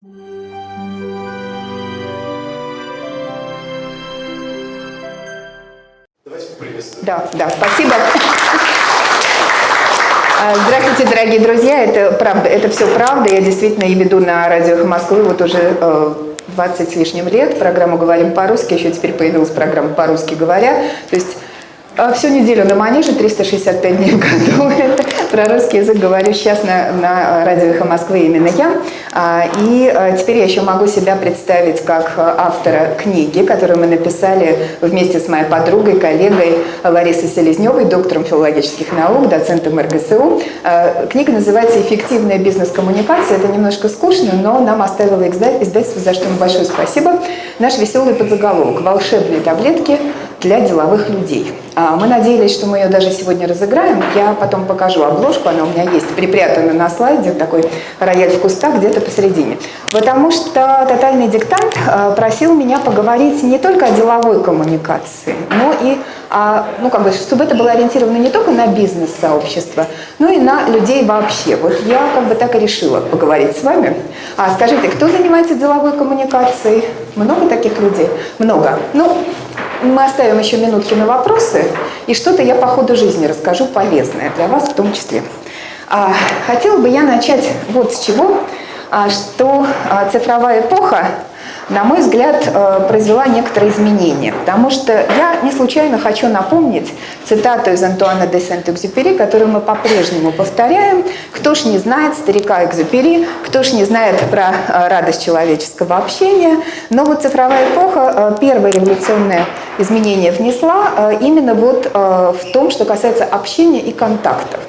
Да, да, спасибо. А, здравствуйте, дорогие друзья. Это правда, это все правда. Я действительно и веду на радио «Эхо Москвы» вот уже 20 э, с лишним лет. Программу «Говорим по-русски». Еще теперь появилась программа «По-русски говоря». То есть всю неделю на манеже, 365 дней в году. Про русский язык говорю сейчас на, на радио «Эхо Москвы» именно я. А, и а, теперь я еще могу себя представить как автора книги, которую мы написали вместе с моей подругой, коллегой Ларисой Селезневой, доктором филологических наук, доцентом РГСУ. Книга называется «Эффективная бизнес-коммуникация». Это немножко скучно, но нам оставило издательство, за что им большое спасибо. Наш веселый подзаголовок «Волшебные таблетки для деловых людей». А, мы надеялись, что мы ее даже сегодня разыграем. Я потом покажу обложку, она у меня есть припрятана на слайде, такой рояль в кустах где-то посередине. Потому что тотальный диктант а, просил меня поговорить не только о деловой коммуникации, но и о, ну, как бы, чтобы это было ориентировано не только на бизнес-сообщество, но и на людей вообще. Вот я как бы так и решила поговорить с вами. А скажите, кто занимается деловой коммуникацией? Много таких людей? Много. Ну, мы оставим еще минутки на вопросы, и что-то я по ходу жизни расскажу полезное для вас в том числе. А, хотела бы я начать вот с чего, а, что а, цифровая эпоха на мой взгляд, э, произвела некоторые изменения. Потому что я не случайно хочу напомнить цитату из Антуана де Сент-Экзюпери, которую мы по-прежнему повторяем. «Кто ж не знает старика Экзюпери, кто ж не знает про э, радость человеческого общения». Но вот цифровая эпоха э, первое революционное изменение внесла именно вот в том, что касается общения и контактов.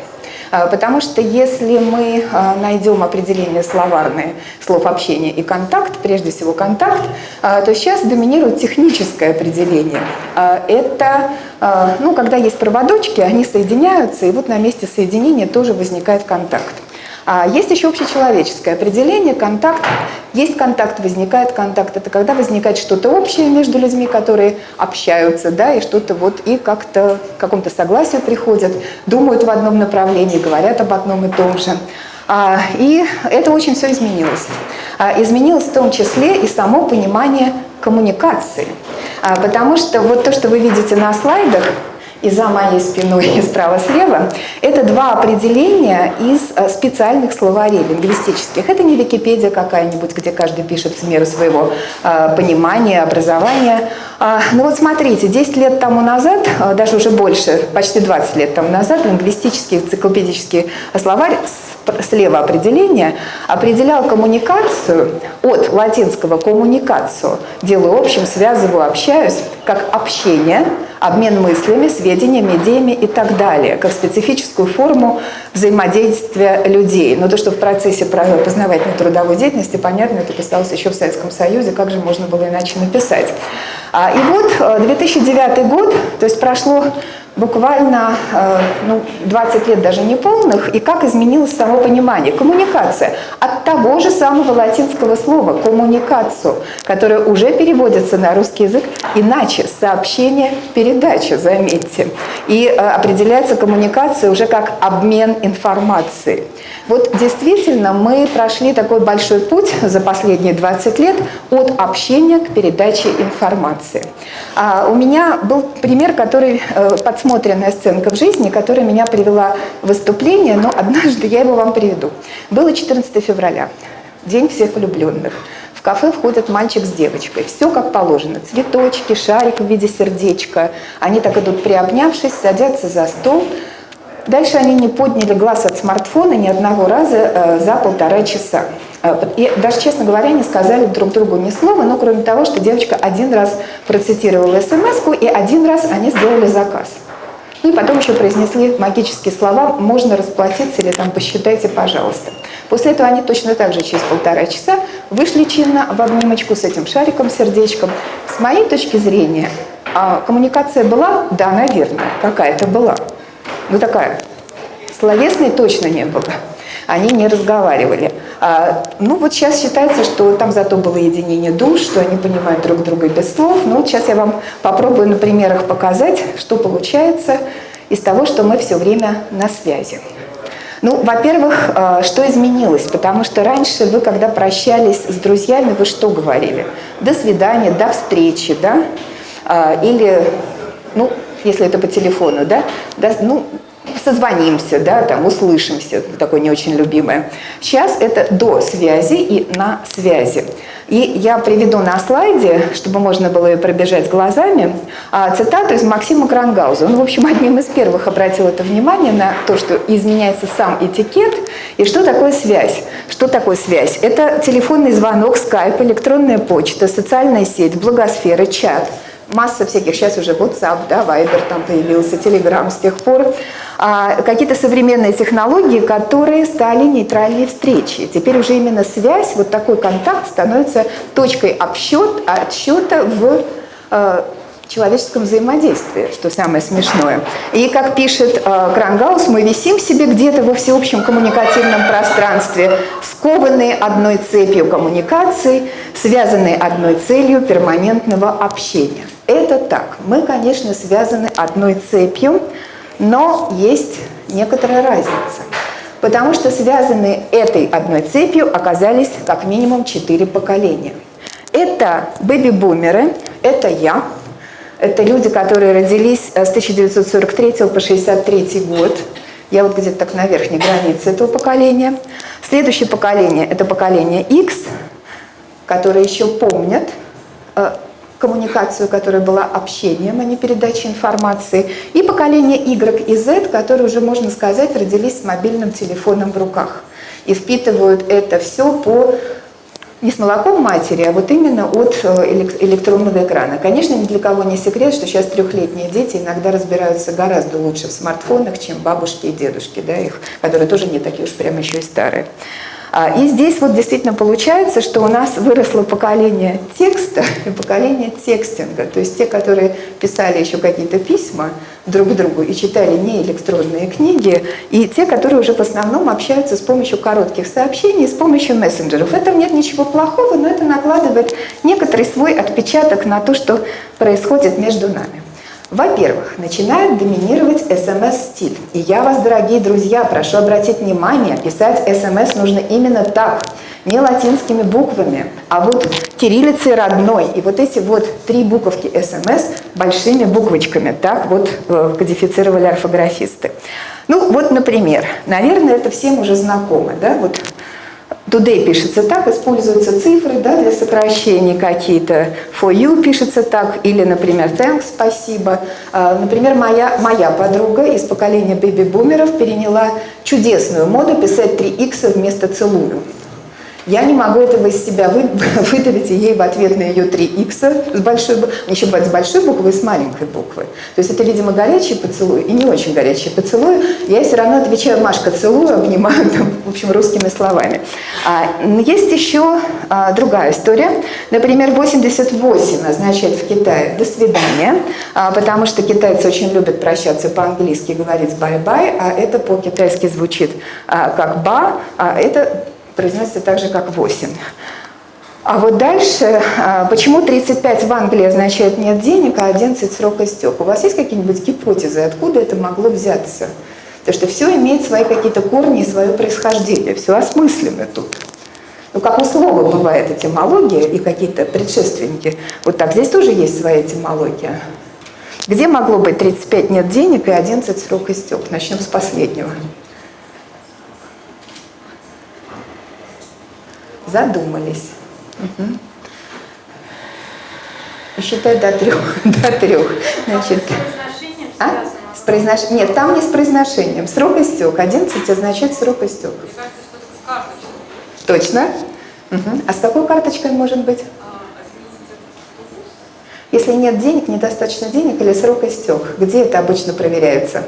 А, потому что если мы а, найдем определение словарное слов общения и контакт, прежде всего контакт, а, то сейчас доминирует техническое определение. Это, ну, когда есть проводочки, они соединяются, и вот на месте соединения тоже возникает контакт. А есть еще общечеловеческое определение, контакт. Есть контакт, возникает контакт. Это когда возникает что-то общее между людьми, которые общаются, да, и что-то вот и как-то к какому-то согласию приходят, думают в одном направлении, говорят об одном и том же. А, и это очень все изменилось. А, изменилось в том числе и само понимание коммуникации. Потому что вот то, что вы видите на слайдах, и за моей спиной, и справа-слева, это два определения из э, специальных словарей лингвистических. Это не Википедия какая-нибудь, где каждый пишет в меру своего э, понимания, образования. Э, ну вот смотрите, 10 лет тому назад, э, даже уже больше, почти 20 лет тому назад, лингвистический энциклопедический словарь слева определение, определял коммуникацию от латинского «коммуникацию», делаю общим, связываю, общаюсь, как общение, обмен мыслями, сведениями, идеями и так далее, как специфическую форму взаимодействия людей. Но то, что в процессе познавательной трудовой деятельности, понятно, это писалось еще в Советском Союзе, как же можно было иначе написать. А, и вот 2009 э, год, то есть прошло буквально э, ну, 20 лет даже не полных, и как изменилось само понимание. Коммуникация от того же самого латинского слова «коммуникацию», которое уже переводится на русский язык иначе, сообщение, передача, заметьте. И э, определяется коммуникация уже как обмен информацией. Вот действительно мы прошли такой большой путь за последние 20 лет от общения к передаче информации. А у меня был пример, который э, подсмотренная сценка в жизни, которая меня привела в выступление, но однажды я его вам приведу. Было 14 февраля, день всех влюбленных. В кафе входит мальчик с девочкой. Все как положено. Цветочки, шарик в виде сердечка. Они так идут приобнявшись, садятся за стол. Дальше они не подняли глаз от смартфона ни одного раза э, за полтора часа. Э, и даже, честно говоря, не сказали друг другу ни слова, но кроме того, что девочка один раз процитировала смс и один раз они сделали заказ. Ну и потом еще произнесли магические слова «можно расплатиться» или там «посчитайте, пожалуйста». После этого они точно так же через полтора часа вышли чинно в обнимочку с этим шариком, сердечком. С моей точки зрения, а коммуникация была? Да, наверное, какая-то была ну такая, словесной точно не было. Они не разговаривали. А, ну вот сейчас считается, что там зато было единение душ, что они понимают друг друга без слов. Ну вот сейчас я вам попробую на примерах показать, что получается из того, что мы все время на связи. Ну, во-первых, э, что изменилось? Потому что раньше вы, когда прощались с друзьями, вы что говорили? До свидания, до встречи, да? А, или, ну, если это по телефону, да? До, ну, созвонимся, да, там, услышимся, такое не очень любимое. Сейчас это до связи и на связи. И я приведу на слайде, чтобы можно было ее пробежать глазами, а, цитату из Максима Крангауза. Он, в общем, одним из первых обратил это внимание на то, что изменяется сам этикет и что такое связь. Что такое связь? Это телефонный звонок, скайп, электронная почта, социальная сеть, благосфера, чат – масса всяких, сейчас уже WhatsApp, да, Viber там появился, Telegram с тех пор, а, какие-то современные технологии, которые стали нейтральной встречи. Теперь уже именно связь, вот такой контакт становится точкой обсчет, отсчета в э, человеческом взаимодействии, что самое смешное. И, как пишет э, Крангаус, мы висим себе где-то во всеобщем коммуникативном пространстве, скованные одной цепью коммуникаций, связанные одной целью перманентного общения. Это так. Мы, конечно, связаны одной цепью, но есть некоторая разница. Потому что связаны этой одной цепью оказались как минимум четыре поколения. Это бэби-бумеры, это я, это люди, которые родились с 1943 по 1963 год. Я вот где-то так на верхней границе этого поколения. Следующее поколение – это поколение X, которые еще помнят э, коммуникацию, которая была общением, а не передачей информации, и поколение Y и Z, которые уже, можно сказать, родились с мобильным телефоном в руках и впитывают это все по не с молоком матери, а вот именно от э, электронного экрана. Конечно, ни для кого не секрет, что сейчас трехлетние дети иногда разбираются гораздо лучше в смартфонах, чем бабушки и дедушки, да, их, которые тоже не такие уж прям еще и старые. А, и здесь вот действительно получается, что у нас выросло поколение текста и поколение текстинга. То есть те, которые писали еще какие-то письма друг другу и читали не электронные книги, и те, которые уже в основном общаются с помощью коротких сообщений, с помощью мессенджеров. В этом нет ничего плохого, но это накладывает некоторый свой отпечаток на то, что происходит между нами. Во-первых, начинает доминировать смс-стиль. И я вас, дорогие друзья, прошу обратить внимание, писать смс нужно именно так, не латинскими буквами, а вот кириллицей родной. И вот эти вот три буковки смс большими буквочками, так вот э, кодифицировали орфографисты. Ну вот, например, наверное, это всем уже знакомо, да, вот Today пишется так, используются цифры да, для сокращений какие-то. For you пишется так, или, например, thanks, спасибо. А, например, моя, моя подруга из поколения бэби-бумеров переняла чудесную моду писать 3х вместо целую. Я не могу этого из себя вы, выдавить, и ей в ответ на ее 3 икса с большой еще бывает с большой буквы и с маленькой буквы. То есть это, видимо, горячий поцелуй и не очень горячий поцелуй. Я все равно отвечаю, Машка, целую, обнимаю, там, в общем, русскими словами. А, есть еще а, другая история. Например, 88 означает в Китае «до свидания», а, потому что китайцы очень любят прощаться по-английски, говорить «bye-bye», а это по-китайски звучит а, как «ба», а это произносится так же, как 8. А вот дальше, а, почему 35 в Англии означает нет денег, а 11 срок истек? У вас есть какие-нибудь гипотезы, откуда это могло взяться? Потому что все имеет свои какие-то корни и свое происхождение, все осмысленно тут. Ну, как у слова бывает этимология и какие-то предшественники. Вот так, здесь тоже есть своя этимология. Где могло быть 35 нет денег и 11 срок истек? Начнем с последнего. Задумались. Угу. Считай до трех. до трех. Значит, а? С произнош... Нет, там не с произношением. Срок истек. 11 означает срок истек. Точно? Угу. А с какой карточкой может быть? Если нет денег, недостаточно денег или срок истек, где это обычно проверяется?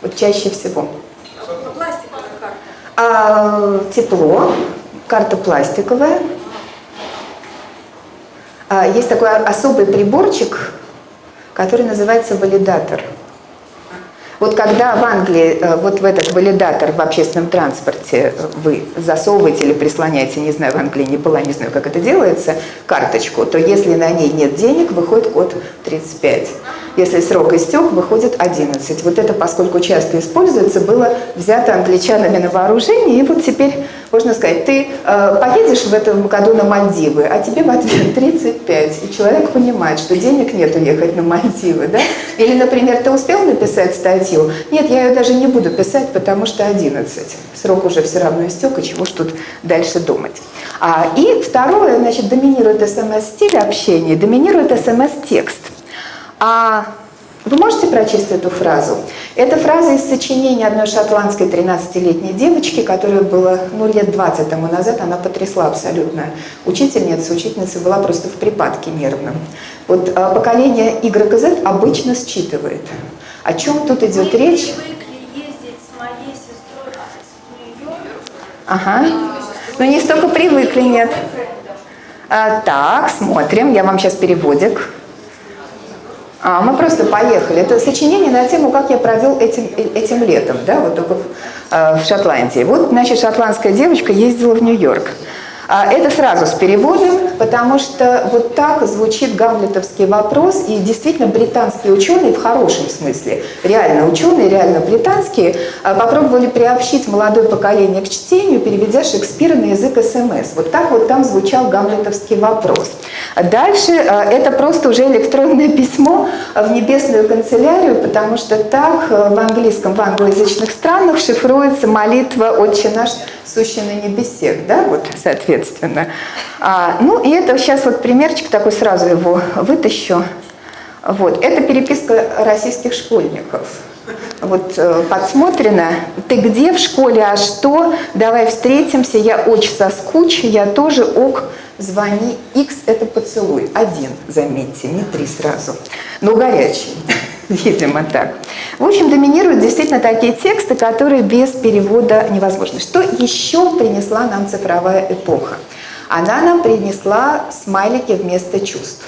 Вот чаще всего. А, тепло, карта пластиковая. А, есть такой особый приборчик, который называется валидатор. Вот когда в Англии э, вот в этот валидатор в общественном транспорте вы засовываете или прислоняете, не знаю, в Англии не была, не знаю, как это делается, карточку, то если на ней нет денег, выходит код 35. Если срок истек, выходит 11. Вот это, поскольку часто используется, было взято англичанами на вооружение, и вот теперь можно сказать, ты э, поедешь в этом году на Мальдивы, а тебе в ответ 35, и человек понимает, что денег нет уехать на Мальдивы, да? Или, например, ты успел написать статью? Нет, я ее даже не буду писать, потому что 11. Срок уже все равно истек, и чего ж тут дальше думать. А, и второе, значит, доминирует смс-стиль общения, доминирует смс-текст. А вы можете прочесть эту фразу? Это фраза из сочинения одной шотландской 13-летней девочки, которая была ну, лет 20 тому назад, она потрясла абсолютно. Учительница, учительница была просто в припадке нервном. Вот а, поколение Y обычно считывает. О чем тут идет Мы речь? ездить с моей сестрой в Нью-Йорк. Ага. Ну не столько привыкли, нет. А, так, смотрим, я вам сейчас переводик. А, мы просто поехали. Это сочинение на тему, как я провел этим, этим летом, да, вот только в, э, в Шотландии. Вот, значит, шотландская девочка ездила в Нью-Йорк. А, это сразу с переводом, потому что вот так звучит гамлетовский вопрос, и действительно британские ученые в хорошем смысле, реально ученые, реально британские, а, попробовали приобщить молодое поколение к чтению, переведя Шекспира на язык СМС. Вот так вот там звучал гамлетовский вопрос. Дальше а, это просто уже электронное письмо в небесную канцелярию, потому что так в английском, в англоязычных странах шифруется молитва «Отче наш, сущий на небесех», да, вот, соответственно. А, ну, и это сейчас вот примерчик такой, сразу его вытащу. Вот, это переписка российских школьников. Вот э, подсмотрено. Ты где в школе, а что? Давай встретимся, я очень соскучу, я тоже ок, звони. X это поцелуй. Один, заметьте, не три сразу. Но горячий. Видимо, так. В общем, доминируют действительно такие тексты, которые без перевода невозможны. Что еще принесла нам цифровая эпоха? Она нам принесла смайлики вместо чувств.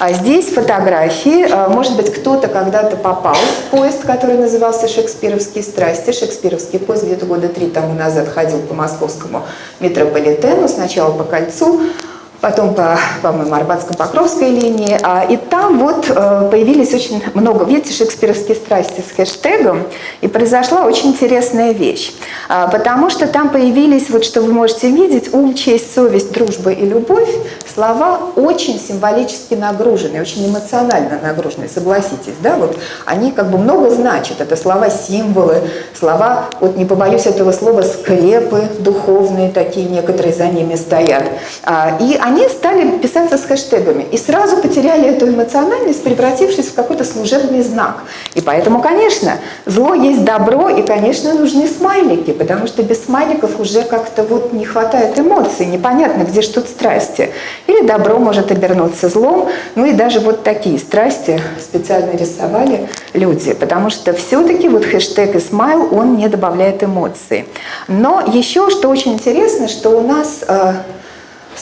А здесь фотографии. А, может быть, кто-то когда-то попал в поезд, который назывался «Шекспировские страсти». Шекспировский поезд где-то года три тому назад ходил по московскому метрополитену, сначала по кольцу, потом по, по-моему, Арбатско-Покровской линии. А, и там вот э, появились очень много, видите, шекспировские страсти с хэштегом, и произошла очень интересная вещь. А, потому что там появились, вот что вы можете видеть, ум, честь, совесть, дружба и любовь, слова очень символически нагруженные, очень эмоционально нагруженные, согласитесь, да, вот они как бы много значат, это слова-символы, слова, вот не побоюсь этого слова, скрепы духовные такие, некоторые за ними стоят. А, и они они стали писаться с хэштегами и сразу потеряли эту эмоциональность, превратившись в какой-то служебный знак. И поэтому, конечно, зло есть добро, и, конечно, нужны смайлики, потому что без смайликов уже как-то вот не хватает эмоций, непонятно, где что страсти. Или добро может обернуться злом, ну и даже вот такие страсти специально рисовали люди, потому что все-таки вот хэштег и смайл, он не добавляет эмоций. Но еще, что очень интересно, что у нас э,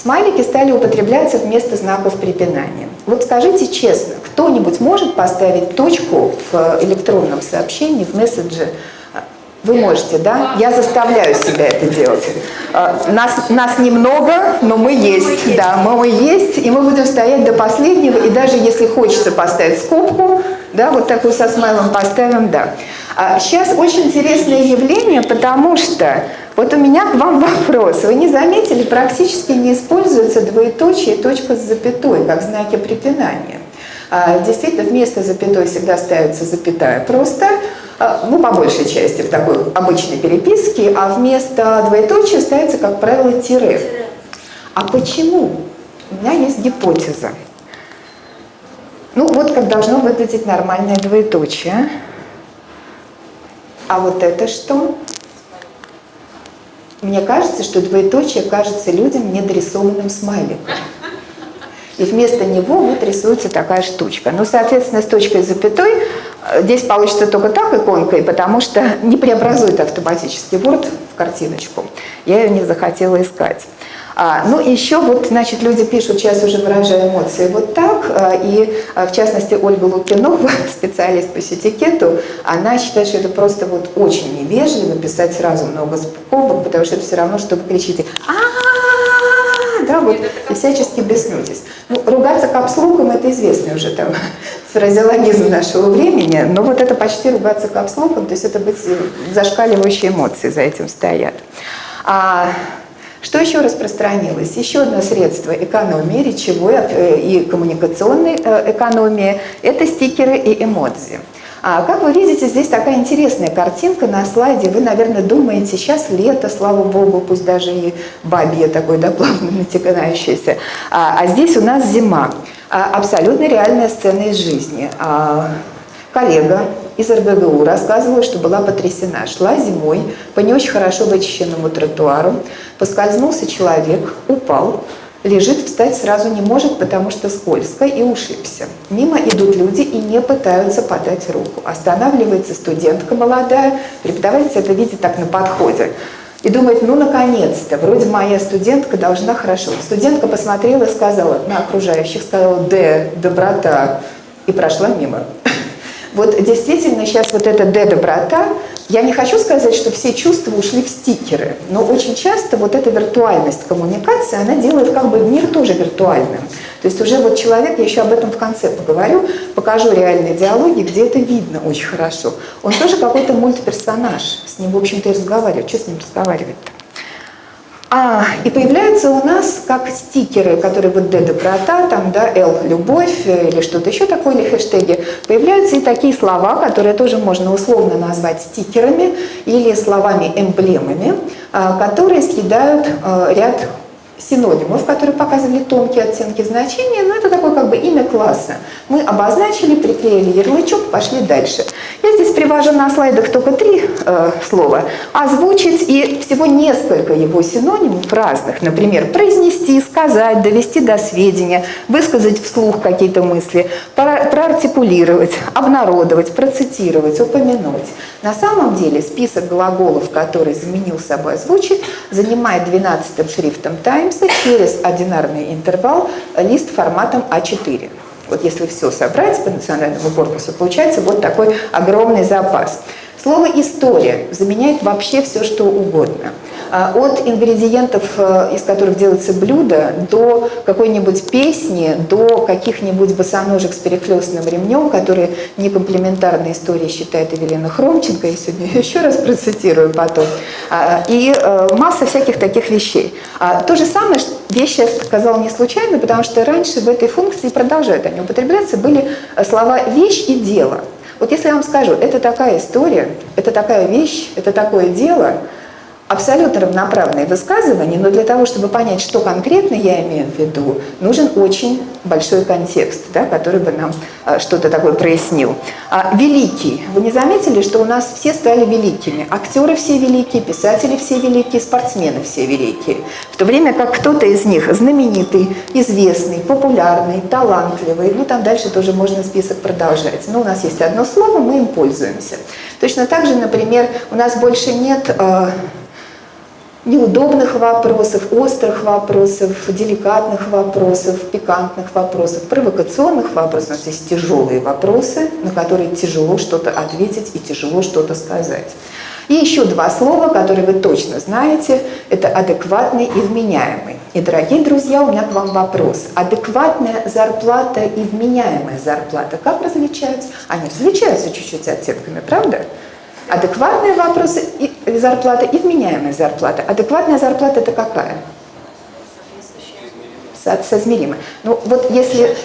Смайлики стали употребляться вместо знаков препинания. Вот скажите честно, кто-нибудь может поставить точку в электронном сообщении, в месседже? Вы можете, да? Я заставляю себя это делать. А, нас, нас немного, но мы есть. Да, мы есть, и мы будем стоять до последнего. И даже если хочется поставить скобку, да, вот такую со смайлом поставим, да. А сейчас очень интересное явление, потому что вот у меня к вам вопрос. Вы не заметили, практически не используются двоеточие и точка с запятой, как знаки препинания. А, действительно, вместо запятой всегда ставится запятая просто, а, ну, по большей части, в такой обычной переписке, а вместо двоеточия ставится, как правило, тире. А почему? У меня есть гипотеза. Ну, вот как должно выглядеть нормальное двоеточие. А вот это что? Мне кажется, что двоеточие кажется людям недорисованным смайликом. И вместо него вот рисуется такая штучка. Ну, соответственно, с точкой запятой э, здесь получится только так иконкой, потому что не преобразует автоматически Word в картиночку. Я ее не захотела искать. А, ну, еще вот, значит, люди пишут, сейчас уже выражаю эмоции вот так, а, и а, в частности Ольга Лукинова, специалист по сетикету, она считает, что это просто вот очень невежливо писать сразу много скобок, потому что это все равно, что вы кричите а да, вот, и всячески беснуетесь. Ну, ругаться капслоком – это известный уже там фразеологизм нашего времени, но вот это почти ругаться капслоком, то есть это быть зашкаливающие эмоции за этим стоят. А, что еще распространилось? Еще одно средство экономии, речевой э, и коммуникационной э, экономии – это стикеры и эмодзи. А как вы видите, здесь такая интересная картинка на слайде. Вы, наверное, думаете, сейчас лето, слава богу, пусть даже и бабье такое, да, плавно натекающееся. А, а здесь у нас зима. А, абсолютно реальная сцена из жизни. А, коллега из РГГУ рассказывала, что была потрясена. Шла зимой по не очень хорошо вычищенному тротуару, поскользнулся человек, упал, лежит, встать сразу не может, потому что скользко и ушибся. Мимо идут люди и не пытаются подать руку. Останавливается студентка молодая, преподаватель это видит так на подходе. И думает, ну наконец-то, вроде моя студентка должна хорошо. Студентка посмотрела и сказала на окружающих, сказала «Д, доброта», и прошла мимо. Вот действительно сейчас вот эта «Д-доброта», я не хочу сказать, что все чувства ушли в стикеры, но очень часто вот эта виртуальность коммуникации, она делает как бы мир тоже виртуальным. То есть уже вот человек, я еще об этом в конце поговорю, покажу реальные диалоги, где это видно очень хорошо. Он тоже какой-то мультперсонаж, с ним, в общем-то, и разговаривать. Что с ним разговаривать-то? А, и появляются у нас как стикеры, которые вот D доброта, там, да, L любовь э, или что-то еще такое, или хэштеги. Появляются и такие слова, которые тоже можно условно назвать стикерами или словами-эмблемами, а, которые съедают а, ряд синонимов, которые показывали тонкие оттенки значения, но это такое как бы имя класса. Мы обозначили, приклеили ярлычок, пошли дальше. Я здесь привожу на слайдах только три э, слова. Озвучить и всего несколько его синонимов разных. Например, произнести, сказать, довести до сведения, высказать вслух какие-то мысли, проартикулировать, обнародовать, процитировать, упомянуть. На самом деле список глаголов, который заменил собой озвучить, занимает 12 шрифтом Таймса через одинарный интервал лист форматом А4. Вот если все собрать по национальному корпусу, получается вот такой огромный запас. Слово «история» заменяет вообще все, что угодно. А, от ингредиентов, э, из которых делается блюдо, до какой-нибудь песни, до каких-нибудь босоножек с перехлестным ремнем, которые некомплементарной историей считает Евелина Хромченко, я сегодня еще раз процитирую потом, а, и э, масса всяких таких вещей. А, то же самое, вещи я сказала не случайно, потому что раньше в этой функции продолжают они употребляться, были э, слова «вещь» и «дело». Вот если я вам скажу, это такая история, это такая вещь, это такое дело – абсолютно равноправные высказывания, но для того, чтобы понять, что конкретно я имею в виду, нужен очень большой контекст, да, который бы нам а, что-то такое прояснил. А, великий. Вы не заметили, что у нас все стали великими? Актеры все великие, писатели все великие, спортсмены все великие. В то время как кто-то из них знаменитый, известный, популярный, талантливый, ну там дальше тоже можно список продолжать. Но у нас есть одно слово, мы им пользуемся. Точно так же, например, у нас больше нет... Э, неудобных вопросов, острых вопросов, деликатных вопросов, пикантных вопросов, провокационных вопросов. У нас есть тяжелые вопросы, на которые тяжело что-то ответить и тяжело что-то сказать. И еще два слова, которые вы точно знаете, это адекватный и вменяемый. И, дорогие друзья, у меня к вам вопрос. Адекватная зарплата и вменяемая зарплата как различаются? Они различаются чуть-чуть оттенками, правда? Адекватные вопросы и зарплата и вменяемая зарплата. Адекватная зарплата это какая? Со Соизмеримая. Ну вот если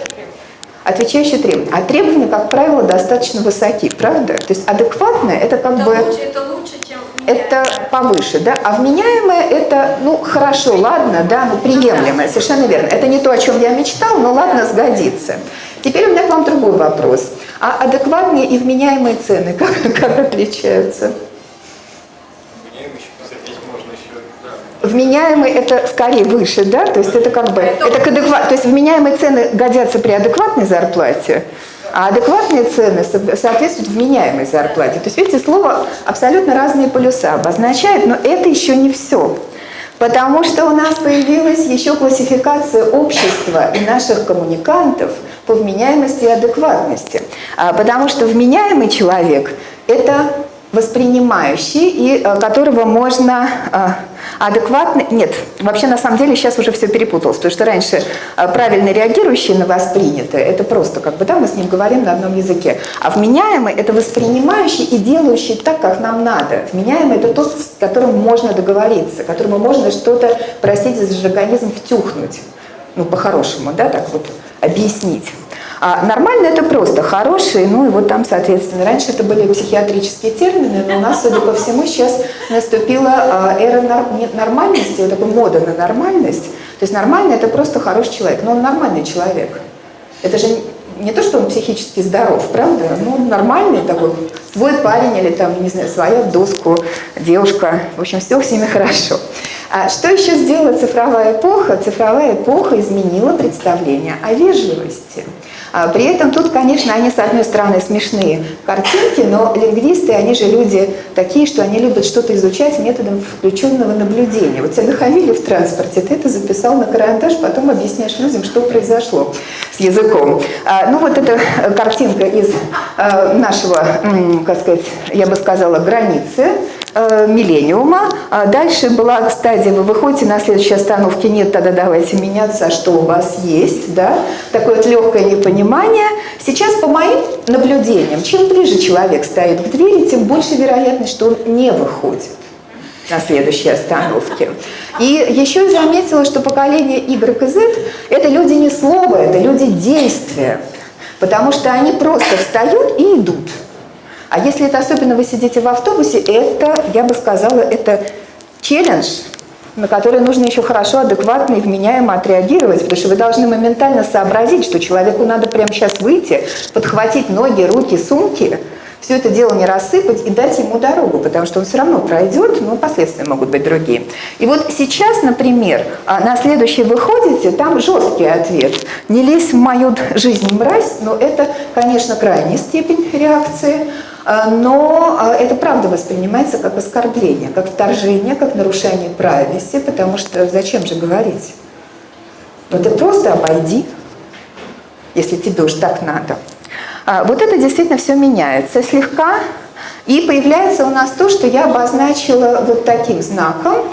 отвечающие требования. А требования, как правило, достаточно высоки, правда? То есть адекватное это как это бы... Лучше, это лучше, чем Это повыше, да? А вменяемое это, ну, хорошо, ладно, да, ну, приемлемое, совершенно верно. Это не то, о чем я мечтал, но ладно, сгодится. Теперь у меня к вам другой вопрос. А адекватные и вменяемые цены как, как отличаются? Вменяемый это скорее выше, да? То есть это как бы, это к адекват, то есть вменяемые цены годятся при адекватной зарплате, а адекватные цены соответствуют вменяемой зарплате. То есть, видите, слово абсолютно разные полюса обозначает, но это еще не все. Потому что у нас появилась еще классификация общества и наших коммуникантов по вменяемости и адекватности. А, потому что вменяемый человек – это воспринимающий, и э, которого можно э, адекватно... Нет, вообще на самом деле сейчас уже все перепуталось, потому что раньше э, правильно реагирующий на воспринятое, это просто как бы, да, мы с ним говорим на одном языке, а вменяемый – это воспринимающий и делающий так, как нам надо. Вменяемый – это тот, с которым можно договориться, которому можно что-то, простите за жаргонизм, втюхнуть. Ну, по-хорошему, да, так вот объяснить. А нормально это просто хорошие, ну и вот там, соответственно, раньше это были психиатрические термины, но у нас, судя по всему, сейчас наступила а, эра нормальности, вот такая мода на нормальность. То есть нормальный это просто хороший человек, но он нормальный человек. Это же не то, что он психически здоров, правда? Ну, нормальный такой, свой парень или там, не знаю, своя доску, девушка. В общем, все с ними хорошо. А что еще сделала цифровая эпоха? Цифровая эпоха изменила представление о вежливости. А при этом тут, конечно, они, с одной стороны, смешные картинки, но лингвисты, они же люди такие, что они любят что-то изучать методом включенного наблюдения. Вот тебя нахамили в транспорте, ты это записал на карандаш, потом объясняешь людям, что произошло с языком. А, ну вот эта картинка из а, нашего, как сказать, я бы сказала, границы, миллениума. А дальше была стадия, вы выходите на следующей остановке, нет, тогда давайте меняться, а что у вас есть, да? Такое вот легкое непонимание. Сейчас по моим наблюдениям, чем ближе человек стоит к двери, тем больше вероятность, что он не выходит на следующей остановке. И еще заметила, что поколение Y и Z – это люди не слова, это люди действия, потому что они просто встают и идут. А если это особенно вы сидите в автобусе, это, я бы сказала, это челлендж, на который нужно еще хорошо, адекватно и вменяемо отреагировать, потому что вы должны моментально сообразить, что человеку надо прямо сейчас выйти, подхватить ноги, руки, сумки, все это дело не рассыпать и дать ему дорогу, потому что он все равно пройдет, но последствия могут быть другие. И вот сейчас, например, а, на следующий выходите, там жесткий ответ. Не лезь в мою жизнь, мразь, но это, конечно, крайняя степень реакции. А, но а, это правда воспринимается как оскорбление, как вторжение, как нарушение правильности, потому что зачем же говорить? Ну ты просто обойди, если тебе уж так надо. А, вот это действительно все меняется слегка, и появляется у нас то, что я обозначила вот таким знаком.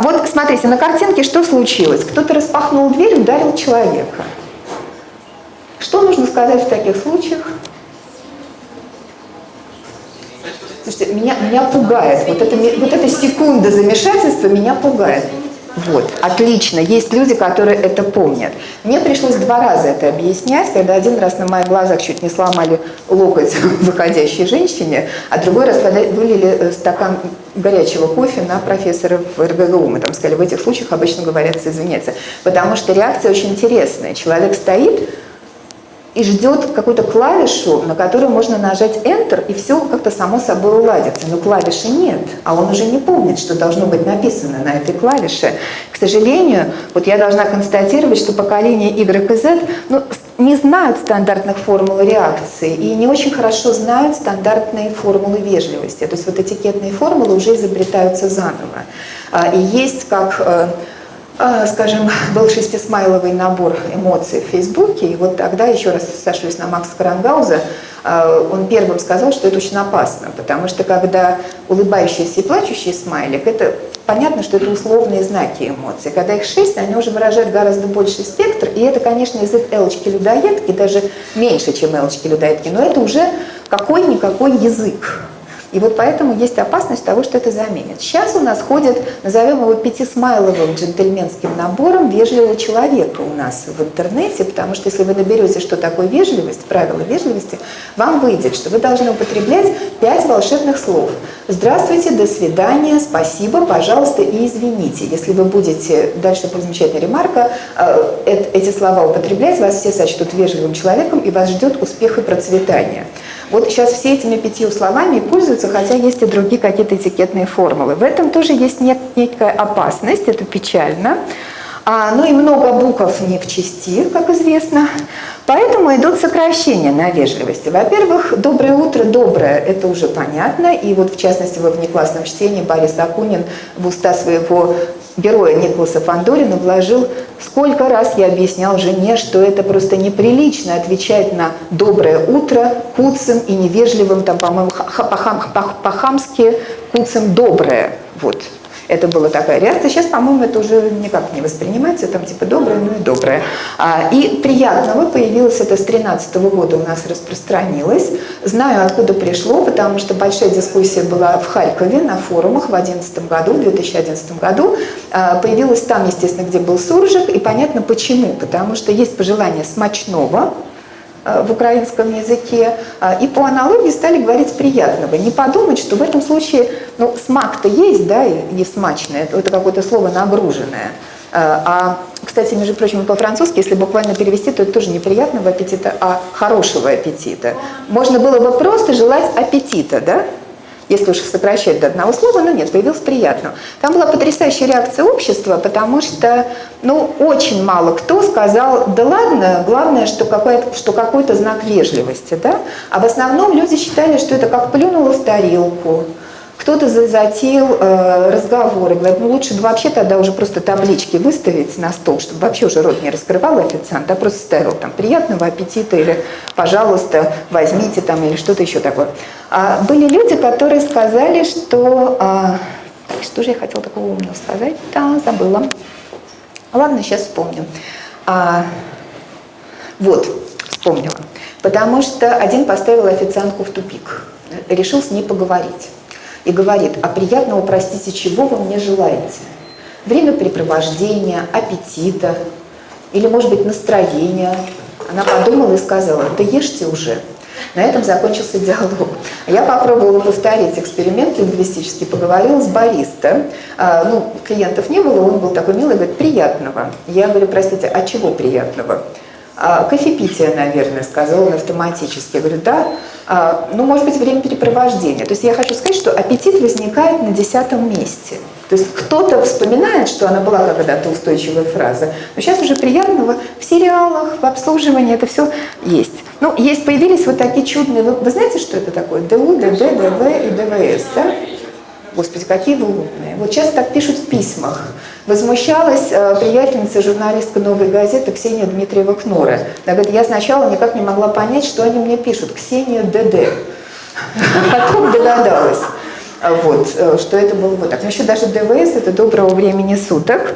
Вот смотрите, на картинке что случилось? Кто-то распахнул дверь, ударил человека. Что нужно сказать в таких случаях? Слушайте, меня, меня пугает, вот, это, вот эта секунда замешательства меня пугает. Вот, отлично. Есть люди, которые это помнят. Мне пришлось два раза это объяснять, когда один раз на моих глазах чуть не сломали локоть выходящей женщине, а другой раз, когда вылили э, стакан горячего кофе на профессора в РГГУ. Мы там сказали, в этих случаях обычно говорят извиняться. Потому что реакция очень интересная. Человек стоит, и ждет какую-то клавишу, на которую можно нажать Enter, и все как-то само собой уладится. Но клавиши нет, а он уже не помнит, что должно быть написано на этой клавише. К сожалению, вот я должна констатировать, что поколение Y и Z ну, не знают стандартных формул реакции и не очень хорошо знают стандартные формулы вежливости. То есть вот этикетные формулы уже изобретаются заново. А, и есть как э, скажем, был шестисмайловый набор эмоций в Фейсбуке, и вот тогда, еще раз сошлюсь на Макса Карангауза, а, он первым сказал, что это очень опасно, потому что когда улыбающийся и плачущий смайлик, это понятно, что это условные знаки эмоций. Когда их шесть, они уже выражают гораздо больший спектр, и это, конечно, язык элочки-людоедки, даже меньше, чем элочки-людоедки, но это уже какой-никакой язык. И вот поэтому есть опасность того, что это заменит. Сейчас у нас ходит, назовем его пятисмайловым джентльменским набором вежливого человека у нас в интернете, потому что если вы наберете, что такое вежливость, правила вежливости, вам выйдет, что вы должны употреблять пять волшебных слов. Здравствуйте, до свидания, спасибо, пожалуйста и извините. Если вы будете, дальше замечательная ремарка, э, эти слова употреблять, вас все сочтут вежливым человеком и вас ждет успех и процветание. Вот сейчас все этими пятью словами пользуются, хотя есть и другие какие-то этикетные формулы. В этом тоже есть некая опасность, это печально. А, ну и много букв не в части, как известно. Поэтому идут сокращения на вежливости. Во-первых, «доброе утро», «доброе» – это уже понятно. И вот в частности во внеклассном чтении Борис Акунин в уста своего героя Николаса Фандорина вложил, сколько раз я объяснял жене, что это просто неприлично отвечать на «доброе утро» куцем и невежливым, там, по-моему, по-хамски куцем «доброе». Вот. Это была такая реакция. Сейчас, по-моему, это уже никак не воспринимается, там типа доброе, ну и доброе. А, и приятного появилось это с 13 года у нас распространилось. Знаю, откуда пришло, потому что большая дискуссия была в Харькове на форумах в 2011 году, в 2011 году. А, появилась там, естественно, где был суржик, и понятно почему. Потому что есть пожелание смачного, в украинском языке. А, и по аналогии стали говорить приятного. Не подумать, что в этом случае, ну, смак-то есть, да, и смачное, это какое-то слово нагруженное. Э, а, кстати, между прочим, по-французски, если буквально перевести, то это тоже не приятного аппетита, а хорошего аппетита. Можно было бы просто желать аппетита, да? Если уж сокращать до одного слова, но нет, появилось приятно. Там была потрясающая реакция общества, потому что, ну, очень мало кто сказал, да ладно, главное, что, что какой-то знак вежливости, да? А в основном люди считали, что это как плюнуло в тарелку, кто-то затеял э, разговоры, говорит, ну лучше вообще тогда уже просто таблички выставить на стол, чтобы вообще уже рот не раскрывал официант, а просто ставил там приятного аппетита или пожалуйста возьмите там или что-то еще такое. А были люди, которые сказали, что... А, что же я хотела такого умного сказать? Да, забыла. Ладно, сейчас вспомню. А, вот, вспомнила. Потому что один поставил официантку в тупик, решил с ней поговорить и говорит, а приятного, простите, чего вы мне желаете? Времяпрепровождения, аппетита или, может быть, настроения. Она подумала и сказала, да ешьте уже. На этом закончился диалог. Я попробовала повторить эксперимент лингвистический, поговорила с бариста. Ну, клиентов не было, он был такой милый, говорит, приятного. Я говорю, простите, а чего приятного? А, кофепитие, наверное, сказал он автоматически. Я говорю, да, а, ну, может быть, время перепровождения. То есть я хочу сказать, что аппетит возникает на десятом месте. То есть кто-то вспоминает, что она была когда-то устойчивая фраза, но сейчас уже приятного в сериалах, в обслуживании это все есть. Ну, есть, появились вот такие чудные, вы, вы знаете, что это такое? ДУ, ДД, ДВ и ДВС, да? Господи, какие вы умные. Вот часто так пишут в письмах. Возмущалась э, приятельница журналистка «Новой газеты» Ксения Дмитриева-Кнора. Она говорит, я сначала никак не могла понять, что они мне пишут. Ксения ДД. Потом догадалась вот, э, что это было вот так. Но еще даже ДВС – это доброго времени суток.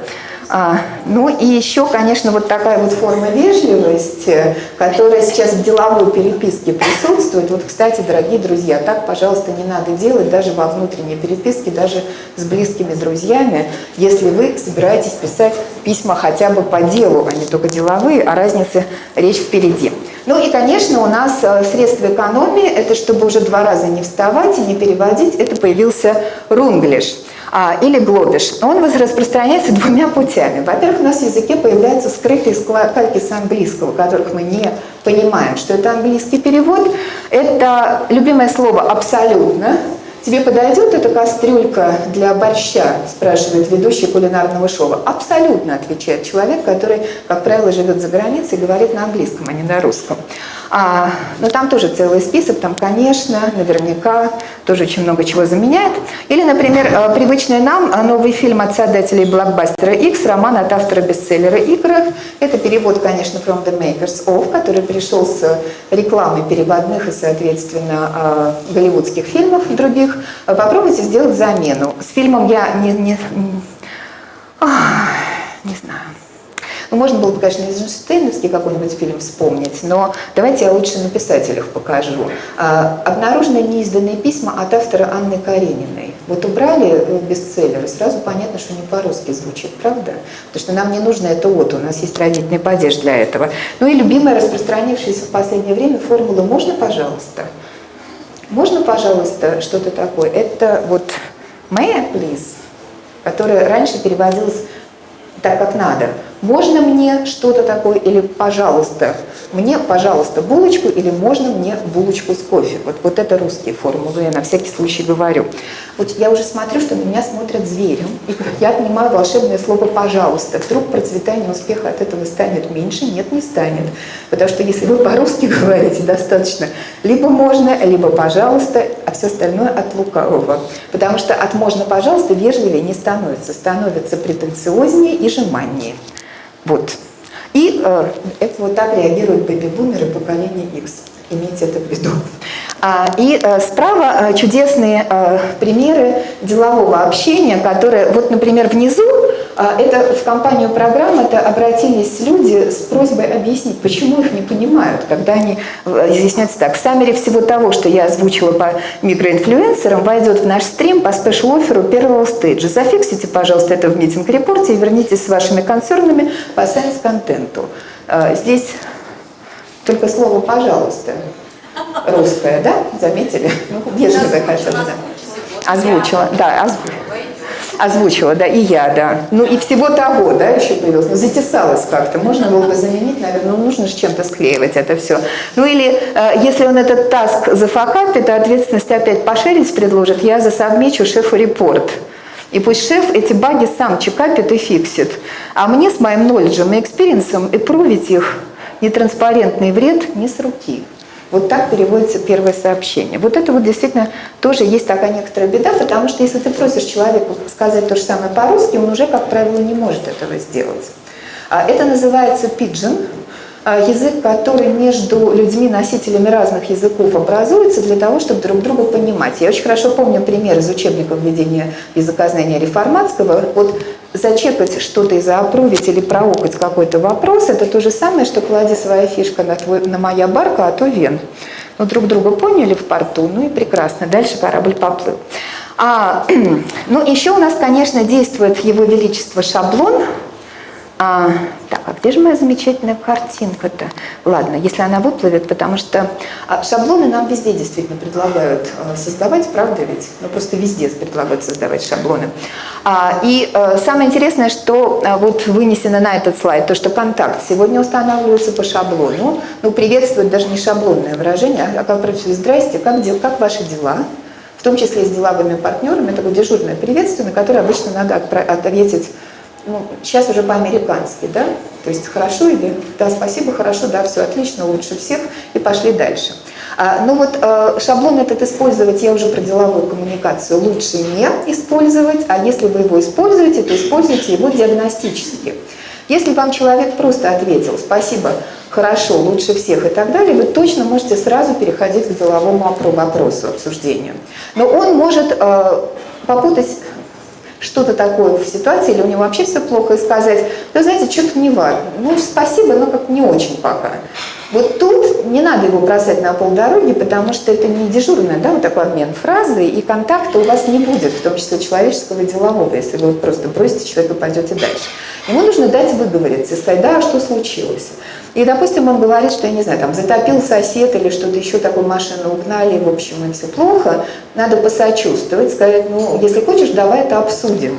А, ну и еще, конечно, вот такая вот форма вежливости, которая сейчас в деловой переписке присутствует. Вот, кстати, дорогие друзья, так, пожалуйста, не надо делать даже во внутренней переписке, даже с близкими друзьями, если вы собираетесь писать письма хотя бы по делу, а не только деловые, а разница речь впереди. Ну и, конечно, у нас э, средства экономии, это чтобы уже два раза не вставать и не переводить, это появился рунглиш или глобиш. Он распространяется двумя путями. Во-первых, у нас в языке появляются скрытые кальки с английского, которых мы не понимаем, что это английский перевод. Это любимое слово «абсолютно», Тебе подойдет эта кастрюлька для борща, спрашивает ведущий кулинарного шоу. Абсолютно, отвечает человек, который, как правило, живет за границей и говорит на английском, а не на русском. А, но там тоже целый список, там, конечно, наверняка тоже очень много чего заменяет. Или, например, э, привычный нам э, новый фильм от создателей блокбастера X, роман от автора бестселлера игр. Это перевод, конечно, From the Makers of, который пришел с рекламой переводных и, соответственно, э, голливудских фильмов других. Попробуйте сделать замену. С фильмом я не, не, не знаю. Ну, можно было бы, конечно, Эйзенштейновский какой-нибудь фильм вспомнить, но давайте я лучше на писателях покажу. А, обнаружены неизданные письма от автора Анны Карениной. Вот убрали э, бестселлер, и сразу понятно, что не по-русски звучит, правда? Потому что нам не нужно это вот, у нас есть родительный падеж для этого. Ну и любимая, распространившаяся в последнее время формула «можно, пожалуйста?» Можно, пожалуйста, что-то такое? Это вот «may I please», которая раньше переводилась так, как надо. Можно мне что-то такое или пожалуйста, мне, пожалуйста, булочку или можно мне булочку с кофе. Вот, вот это русские формулы, я на всякий случай говорю. Вот я уже смотрю, что на меня смотрят зверем, и я отнимаю волшебное слово «пожалуйста». Вдруг процветание успеха от этого станет меньше? Нет, не станет. Потому что если вы по-русски говорите достаточно, либо можно, либо «пожалуйста», а все остальное от лукавого. Потому что от «можно, пожалуйста» вежливее не становится, становится претенциознее и жеманнее. Вот. И э, это вот так реагируют бэби-бумеры поколения X. Имейте это в виду. А, и э, справа э, чудесные э, примеры делового общения, которые, вот, например, внизу, это в компанию программы это обратились люди с просьбой объяснить, почему их не понимают, когда они изъясняются так. В summary всего того, что я озвучила по микроинфлюенсерам, войдет в наш стрим по special offer у первого stage а. За fix ите, пожалуйста, это в meeting report е и вернитесь с вашими концернами по science контенту. Здесь только слово «пожалуйста» русское, да? Заметили? Ну, вежливое хотя бы, да. Озвучила, да, озвучила. Озвучила, да, и я, да. Ну и всего того, да, еще появилось. Ну, затесалось как-то. Можно было бы заменить, наверное, ну нужно же чем-то склеивать это все. Ну или, э, если он этот таск зафакапит, то ответственность опять пошерить предложит, я засобмечу шефу репорт. И пусть шеф эти баги сам чекапит и фиксит. А мне с моим knowledge и experience ом improve ить их нетранспарентный бред не с руки. Вот так переводится первое сообщение. Вот это вот действительно тоже есть такая некоторая беда, потому что если ты просишь человека сказать то же самое по-русски, он уже, как правило, не может этого сделать. А это называется пиджин, а, язык, который между людьми, носителями разных языков образуется для того, чтобы друг друга понимать. Я очень хорошо помню пример из учебника введения языкознания Реформатского. Вот зачекать что-то и заопрувить или проукать какой-то вопрос, это то же самое, что клади своя фишка на, твой, на моя барка, а то вен. Ну, друг друга поняли в порту, ну и прекрасно, дальше корабль поплыл. А, ну, еще у нас, конечно, действует Его Величество шаблон, а, так, а где же моя замечательная картинка-то? Ладно, если она выплывет, потому что а, шаблоны нам везде действительно предлагают а, создавать, правда ведь? Ну, просто везде предлагают создавать шаблоны. А, и а, самое интересное, что а, вот вынесено на этот слайд, то, что контакт сегодня устанавливается по шаблону. Ну, приветствует даже не шаблонное выражение, а как «Здрасте, как, дел, как ваши дела?» В том числе с деловыми партнерами, такое дежурное приветствие, на которое обычно надо ответить ну, сейчас уже по-американски, да, то есть хорошо или да, спасибо, хорошо, да, все отлично, лучше всех, и пошли дальше. А, ну вот э, шаблон этот использовать, я уже про деловую коммуникацию, лучше не использовать, а если вы его используете, то используйте его диагностически. Если вам человек просто ответил «спасибо», «хорошо», «лучше всех» и так далее, вы точно можете сразу переходить к деловому вопросу, обсуждению. Но он может э, попутать что-то такое в ситуации, или у него вообще все плохо, и сказать, да знаете, что-то не важно, ну спасибо, но как не очень пока. Вот тут не надо его бросать на полдороги, потому что это не дежурный, да, вот такой обмен фразы, и контакта у вас не будет, в том числе человеческого и делового, если вы вот просто бросите человека и пойдете дальше. Ему нужно дать выговориться сказать, да, а что случилось. И, допустим, он говорит, что, я не знаю, там, затопил сосед или что-то еще, такую машину угнали, в общем, и все плохо, надо посочувствовать, сказать, ну, если хочешь, давай это обсудим.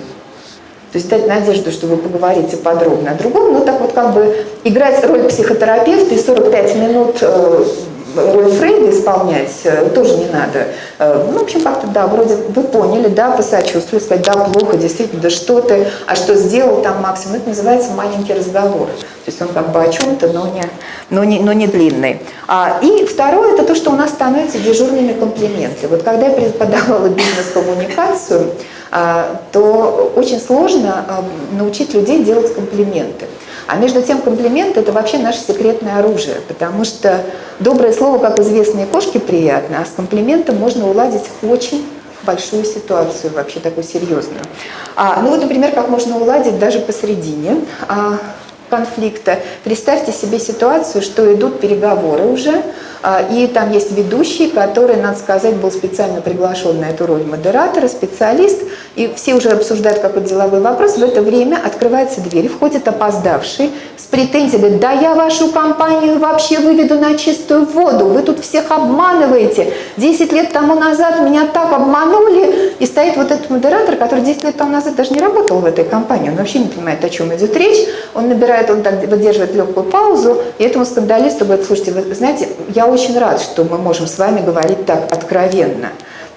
То есть дать надежду, что вы поговорите подробно о другом, но так вот как бы играть роль психотерапевта и 45 минут э, роль Фрейда исполнять э, тоже не надо. Э, ну, в общем, как-то, да, вроде вы поняли, да, посочувствовали, сказать, да, плохо, действительно, да что ты, а что сделал там максимум, это называется маленький разговор. То есть он как бы о чем-то, но не, но, не, но не длинный. А, и второе, это то, что у нас становятся дежурными комплименты. Вот когда я преподавала бизнес-коммуникацию, то очень сложно а, научить людей делать комплименты. А между тем комплимент – это вообще наше секретное оружие, потому что доброе слово, как известные кошки, приятно, а с комплиментом можно уладить очень большую ситуацию, вообще такую серьезную. А, ну вот, например, как можно уладить даже посередине а, конфликта. Представьте себе ситуацию, что идут переговоры уже, и там есть ведущий, который, надо сказать, был специально приглашен на эту роль модератора, специалист, и все уже обсуждают какой-то деловой вопрос. В это время открывается дверь, входит опоздавший с претензией, говорит, да я вашу компанию вообще выведу на чистую воду, вы тут всех обманываете. Десять лет тому назад меня так обманули, и стоит вот этот модератор, который 10 лет тому назад даже не работал в этой компании, он вообще не понимает, о чем идет речь, он набирает, он так выдерживает легкую паузу, и этому скандалисту говорит, слушайте, вы знаете, я очень рад, что мы можем с вами говорить так откровенно.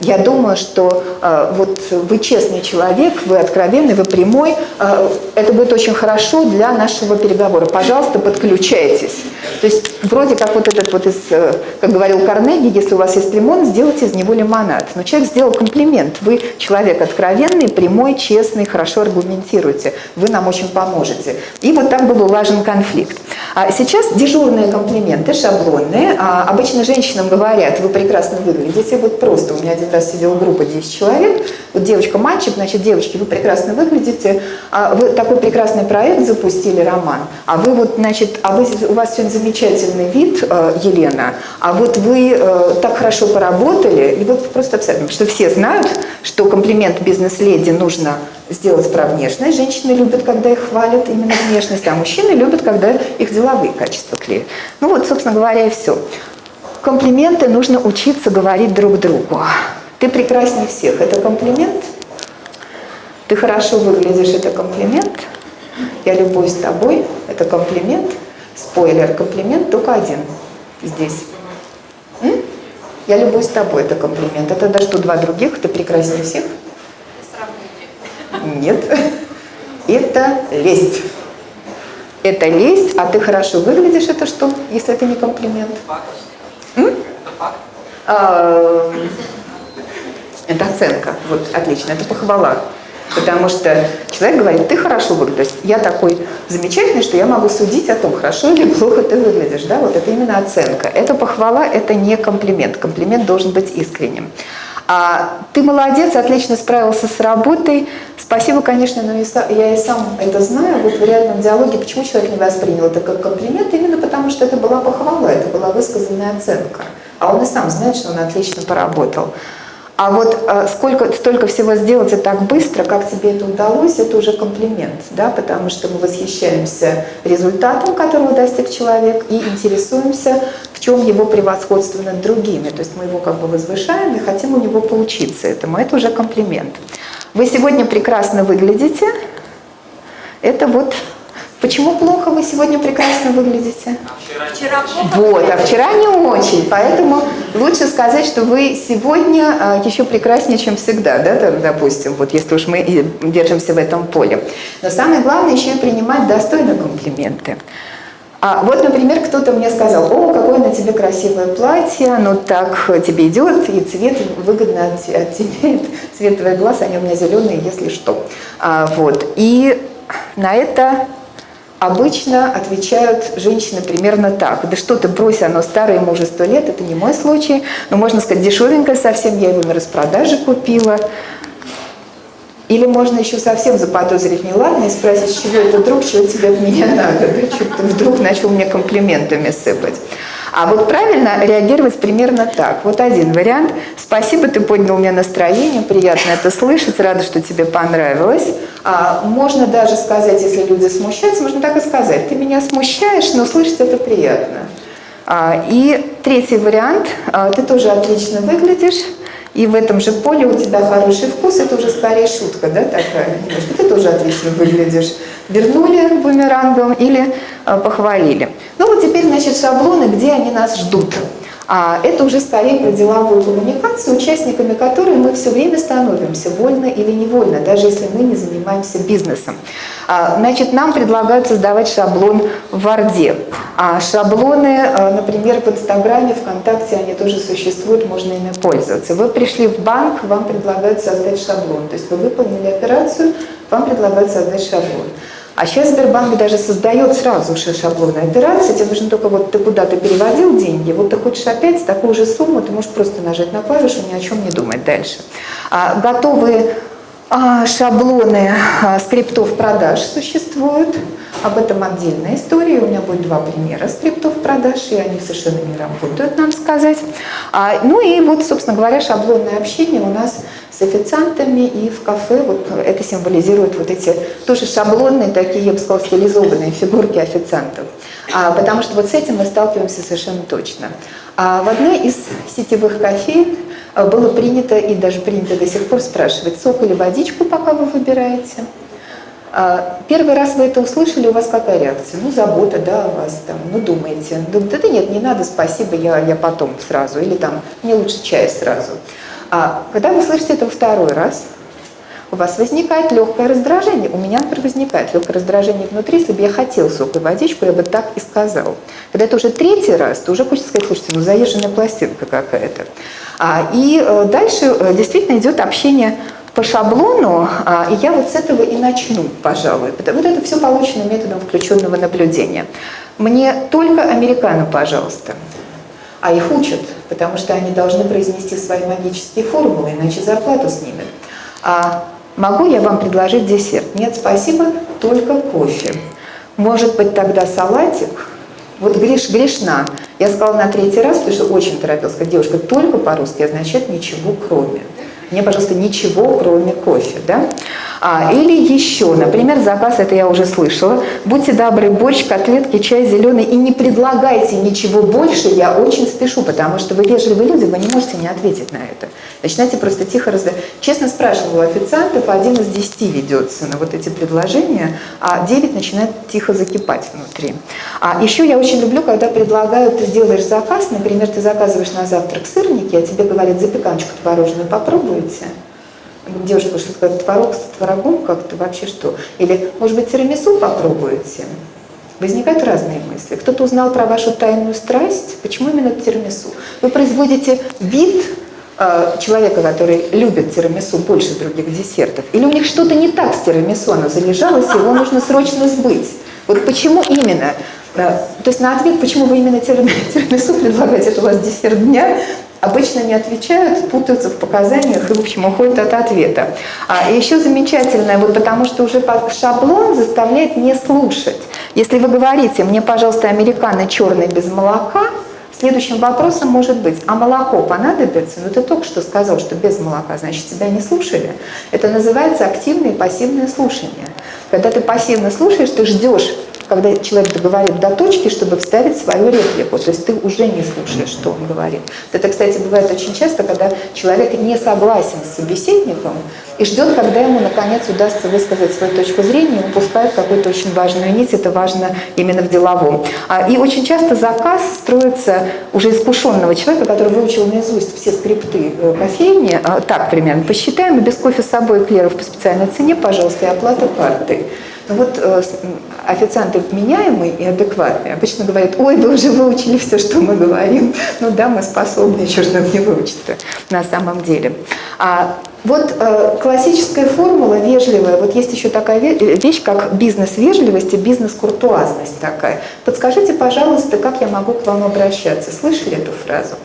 Я думаю, что э, вот вы честный человек, вы откровенный, вы прямой. Э, это будет очень хорошо для нашего переговора. Пожалуйста, подключайтесь. То есть вроде как вот этот вот из, э, как говорил Карнеги, если у вас есть лимон, сделайте из него лимонад. Но человек сделал комплимент. Вы человек откровенный, прямой, честный, хорошо аргументируете. Вы нам очень поможете. И вот так был улажен конфликт. А сейчас дежурные комплименты, шаблонные. А обычно женщинам говорят, вы прекрасно выглядите. Вот просто у меня один раз сидела группа 10 человек. Вот девочка, мальчик, значит, девочки, вы прекрасно выглядите. А вы такой прекрасный проект запустили, роман. А вы вот, значит, а вы, у вас сегодня замечательный вид, э, Елена. А вот вы э, так хорошо поработали. И вот просто абсолютно, что все знают, что комплимент бизнес-леди нужно сделать про внешность. Женщины любят, когда их хвалят именно внешность, а мужчины любят, когда их деловые качества клеят. Ну вот, собственно говоря, и все. Комплименты нужно учиться говорить друг другу. Ты прекраснее всех. Это комплимент? Ты хорошо выглядишь. Это комплимент? Я любуюсь тобой. Это комплимент? Спойлер, комплимент только один здесь. М? Я любуюсь тобой. Это комплимент. Это даже что, два других? Ты прекраснее всех? Нет. Это лесть. Это лесть, а ты хорошо выглядишь, это что, если это не комплимент? М? А, это оценка. Вот, отлично, это похвала. Потому что человек говорит, ты хорошо выглядишь. Я такой замечательный, что я могу судить о том, хорошо или плохо ты выглядишь. Да? Вот это именно оценка. Это похвала, это не комплимент. Комплимент должен быть искренним. А, ты молодец, отлично справился с работой. Спасибо, конечно, но я и сам это знаю. Вот в реальном диалоге, почему человек не воспринял это как комплимент? Именно потому, что это была похвала, это была высказанная оценка. А он и сам знает, что он отлично поработал. А вот э, сколько, столько всего сделать и так быстро, как тебе это удалось, это уже комплимент, да, потому что мы восхищаемся результатом, которого достиг человек, и интересуемся, в чем его превосходство над другими. То есть мы его как бы возвышаем и хотим у него поучиться этому. Это уже комплимент. Вы сегодня прекрасно выглядите. Это вот Почему плохо вы сегодня прекрасно выглядите? Вчера плохо. Вот, а вчера не очень. Поэтому лучше сказать, что вы сегодня а, еще прекраснее, чем всегда, да, допустим, вот если уж мы держимся в этом поле. Но самое главное еще и принимать достойно комплименты. А вот, например, кто-то мне сказал, о, какое на тебе красивое платье, оно так тебе идет, и цвет выгодно оттеняет, цвет твоих глаз, они у меня зеленые, если что. А, вот, и на это обычно отвечают женщины примерно так. Да что ты, брось, оно старое, ему уже сто лет, это не мой случай. Но можно сказать, дешевенькое совсем, я его на распродаже купила. Или можно еще совсем заподозрить неладно и спросить, чего это вдруг, чего тебе от меня надо, да? что ты вдруг начал мне комплиментами сыпать. А вот правильно реагировать примерно так. Вот один вариант. Спасибо, ты поднял мне настроение, приятно это слышать, рада, что тебе понравилось. А, можно даже сказать, если люди смущаются, можно так и сказать. Ты меня смущаешь, но слышать это приятно. А, и третий вариант. А, ты тоже отлично выглядишь. И в этом же поле у тебя хороший вкус, это уже скорее шутка, да, такая, немножко, ты тоже отлично выглядишь. Вернули бумерангом или э, похвалили. Ну значит, шаблоны, где они нас ждут. А это уже скорее про деловую коммуникацию, участниками которой мы все время становимся, вольно или невольно, даже если мы не занимаемся бизнесом. А, значит, нам предлагают создавать шаблон в Варде. А шаблоны, а, например, в Инстаграме, ВКонтакте, они тоже существуют, можно ими пользоваться. Вы пришли в банк, вам предлагают создать шаблон. То есть вы выполнили операцию, вам предлагают создать шаблон. А сейчас Сбербанк даже создает сразу же шаблоны операции, тебе нужно только вот ты куда-то переводил деньги, вот ты хочешь опять такую же сумму, ты можешь просто нажать на клавишу, ни о чем не думать дальше. А, готовые шаблоны а, скриптов продаж существуют, об этом отдельная история, у меня будет два примера скриптов продаж, и они совершенно не работают, надо сказать. А, ну и вот, собственно говоря, шаблонное общение у нас с официантами и в кафе. Вот это символизирует вот эти тоже шаблонные, такие, я бы сказала, стилизованные фигурки официантов. А, потому что вот с этим мы сталкиваемся совершенно точно. А в одной из сетевых кофеин а, было принято, и даже принято до сих пор спрашивать, сок или водичку, пока вы выбираете. А, первый раз вы это услышали, у вас какая реакция? Ну, забота, да, о вас там, ну, думаете. Думаете, да нет, не надо, спасибо, я, я потом сразу. Или там, мне лучше чай сразу. А когда вы слышите это второй раз, у вас возникает легкое раздражение. У меня, например, возникает легкое раздражение внутри. Если бы я хотел сок и водичку, я бы так и сказал. Когда это уже третий раз, то уже хочется сказать, слушайте, ну заезженная пластинка какая-то. А, и э, дальше э, действительно идет общение по шаблону, а, и я вот с этого и начну, пожалуй. Вот это все получено методом включенного наблюдения. Мне только американо, пожалуйста. А их учат, потому что они должны произнести свои магические формулы, иначе зарплату снимут. А Могу я вам предложить десерт? Нет, спасибо, только кофе. Может быть, тогда салатик? Вот греш, грешна. Я сказала на третий раз, потому что очень торопилась. Сказать, девушка, только по-русски означает ничего кроме. Мне, пожалуйста, ничего, кроме кофе. Да? А, или еще, например, заказ, это я уже слышала, будьте добры, борщ, котлетки, чай зеленый, и не предлагайте ничего больше, я очень спешу, потому что вы вежливые люди, вы не можете не ответить на это. Начинайте просто тихо раздать. Честно спрашивала официантов, один из десяти ведется на вот эти предложения, а девять начинает тихо закипать внутри. А еще я очень люблю, когда предлагают, ты делаешь заказ, например, ты заказываешь на завтрак сырники, а тебе говорят, запеканочку творожную попробуйте девушка, что такое творог с творогом как-то вообще что? Или, может быть, тирамису попробуете? Возникают разные мысли. Кто-то узнал про вашу тайную страсть. Почему именно тирамису? Вы производите вид э, человека, который любит тирамису больше других десертов. Или у них что-то не так с тирамису, оно залежалось, его нужно срочно сбыть. Вот почему именно? Э, то есть на ответ, почему вы именно тирамису предлагаете, это у вас десерт дня, обычно не отвечают, путаются в показаниях и, в общем, уходят от ответа. А еще замечательное, вот потому что уже шаблон заставляет не слушать. Если вы говорите, мне, пожалуйста, американо черный без молока, Следующим вопросом может быть, а молоко понадобится? Ну ты только что сказал, что без молока, значит тебя не слушали. Это называется активное и пассивное слушание. Когда ты пассивно слушаешь, ты ждешь когда человек договорит до точки, чтобы вставить свою реплику. То есть ты уже не слушаешь, что он говорит. Это, кстати, бывает очень часто, когда человек не согласен с собеседником и ждет, когда ему, наконец, удастся высказать свою точку зрения и упускает какую-то очень важную нить. Это важно именно в деловом. А, и очень часто заказ строится уже искушенного человека, который выучил наизусть все скрипты э, кофейни. А, так примерно. Посчитаем, без кофе с собой клеров по специальной цене, пожалуйста, и оплата картой. Ну вот э, официанты вменяемые и адекватные обычно говорят, ой, вы уже выучили все, что мы говорим. Ну да, мы способны, еще же нам не выучить-то на самом деле. А вот э, классическая формула вежливая, вот есть еще такая вещь, как бизнес-вежливость и бизнес-куртуазность такая. Подскажите, пожалуйста, как я могу к вам обращаться? Слышали эту фразу?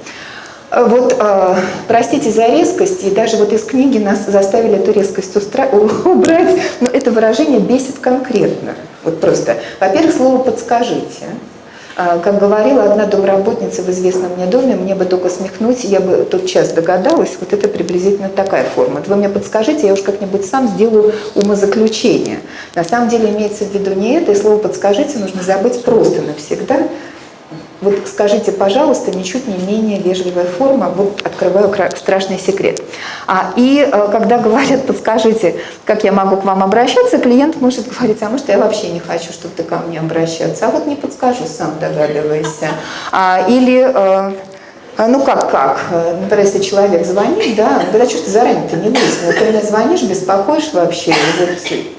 Э, вот, э, простите за резкость, и даже вот из книги нас заставили эту резкость убрать, но это выражение бесит конкретно. Вот просто. Во-первых, слово «подскажите». А, как говорила одна домработница в известном мне доме, мне бы только смехнуть, я бы тот час догадалась, вот это приблизительно такая форма. Вы мне подскажите, я уж как-нибудь сам сделаю умозаключение. На самом деле имеется в виду не это, и слово «подскажите» нужно забыть просто навсегда, вот скажите, пожалуйста, ничуть не менее вежливая форма, вот открываю страшный секрет. А, и э, когда говорят, подскажите, как я могу к вам обращаться, клиент может говорить, а может я вообще не хочу, чтобы ты ко мне обращаться, а вот не подскажу, сам догадывайся. А, или э, ну как, как? Например, если человек звонит, да, когда что ты заранее-то не выяснил, ты мне звонишь, беспокоишь вообще,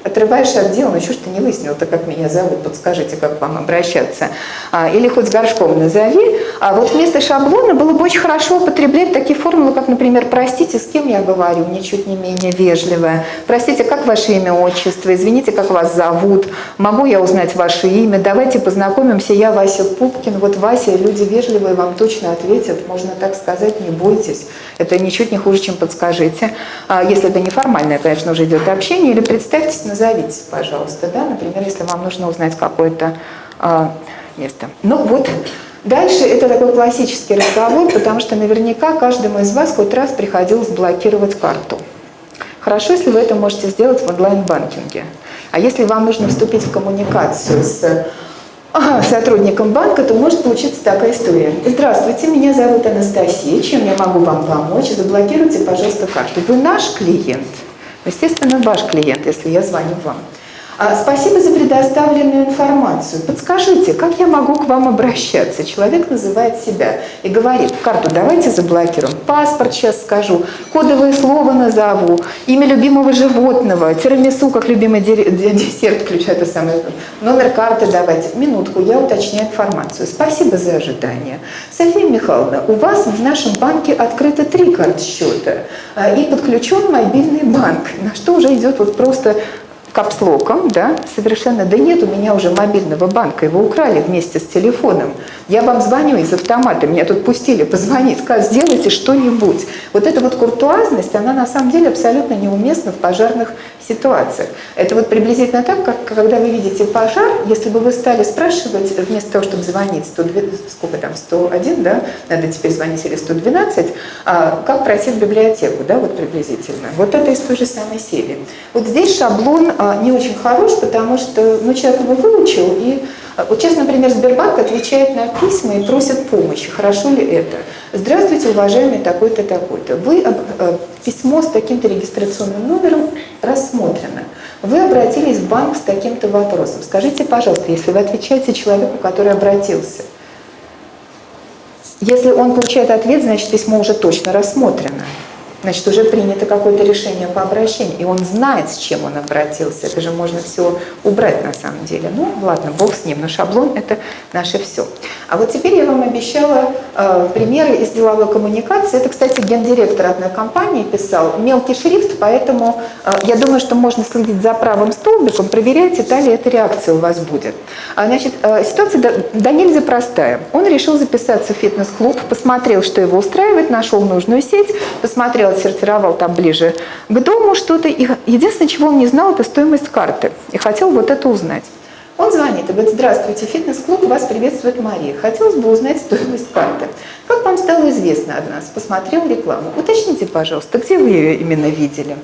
отрываешь от дела, ну что ж ты не выяснил-то, как меня зовут, подскажите, как вам обращаться. А, или хоть с горшком назови. А вот вместо шаблона было бы очень хорошо употреблять такие формулы, как, например, простите, с кем я говорю, ничуть не менее вежливая. Простите, как ваше имя, отчество, извините, как вас зовут, могу я узнать ваше имя, давайте познакомимся, я Вася Пупкин, вот Вася, люди вежливые вам точно ответят, можно так сказать, не бойтесь. Это ничуть не хуже, чем подскажите. А если это неформальное, конечно, уже идет общение, или представьтесь, назовитесь, пожалуйста, да, например, если вам нужно узнать какое-то а, место. Ну вот, Дальше это такой классический разговор, потому что наверняка каждому из вас хоть раз приходилось блокировать карту. Хорошо, если вы это можете сделать в онлайн-банкинге. А если вам нужно вступить в коммуникацию с сотрудником банка, то может получиться такая история. Здравствуйте, меня зовут Анастасия, чем я могу вам помочь? Заблокируйте, пожалуйста, карту. Вы наш клиент? Естественно, ваш клиент, если я звоню вам. А, Спасибо за предоставленную информацию. Подскажите, как я могу к вам обращаться? Человек называет себя и говорит, карту давайте заблокируем, паспорт сейчас скажу, кодовое слово назову, имя любимого животного, тирамису как любимый десерт, включая это самое, номер карты давайте. Минутку, я уточняю информацию. Спасибо за ожидание. София Михайловна, у вас в нашем банке открыто три карт счета а, и подключен мобильный банк, на что уже идет вот просто капслоком, да, совершенно, да нет у меня уже мобильного банка, его украли вместе с телефоном. Я вам звоню из автомата, меня тут пустили позвонить, сказать, сделайте что-нибудь. Вот эта вот куртуазность, она на самом деле абсолютно неуместна в пожарных ситуациях. Это вот приблизительно так, как когда вы видите пожар, если бы вы стали спрашивать, вместо того, чтобы звонить 102, сколько там, 101, да, надо теперь звонить или 112, а, как пройти в библиотеку, да, вот приблизительно. Вот это из той же самой серии. Вот здесь шаблон не очень хорош, потому что, ну, человек его выучил, и а, вот сейчас, например, Сбербанк отвечает на письма и просит помощи. Хорошо ли это? Здравствуйте, уважаемый такой-то, такой-то. Вы э, письмо с таким-то регистрационным номером рассмотрено. Вы обратились в банк с таким-то вопросом. Скажите, пожалуйста, если вы отвечаете человеку, который обратился, если он получает ответ, значит, письмо уже точно рассмотрено. Значит, уже принято какое-то решение по обращению, и он знает, с чем он обратился. Это же можно все убрать на самом деле. Ну, ладно, бог с ним, но шаблон – это наше все. А вот теперь я вам обещала э, примеры из деловой коммуникации. Это, кстати, гендиректор одной компании писал. Мелкий шрифт, поэтому э, я думаю, что можно следить за правым столбиком, проверяйте, та ли эта реакция у вас будет. А, значит, э, ситуация до, до нельзя простая. Он решил записаться в фитнес-клуб, посмотрел, что его устраивает, нашел нужную сеть, посмотрел, отсортировал там ближе к дому что-то. Единственное, чего он не знал, это стоимость карты. И хотел вот это узнать. Он звонит и говорит, здравствуйте, фитнес-клуб, вас приветствует Мария. Хотелось бы узнать стоимость карты. Как вам стало известно от нас? Посмотрел рекламу. Уточните, пожалуйста, где вы ее именно видели?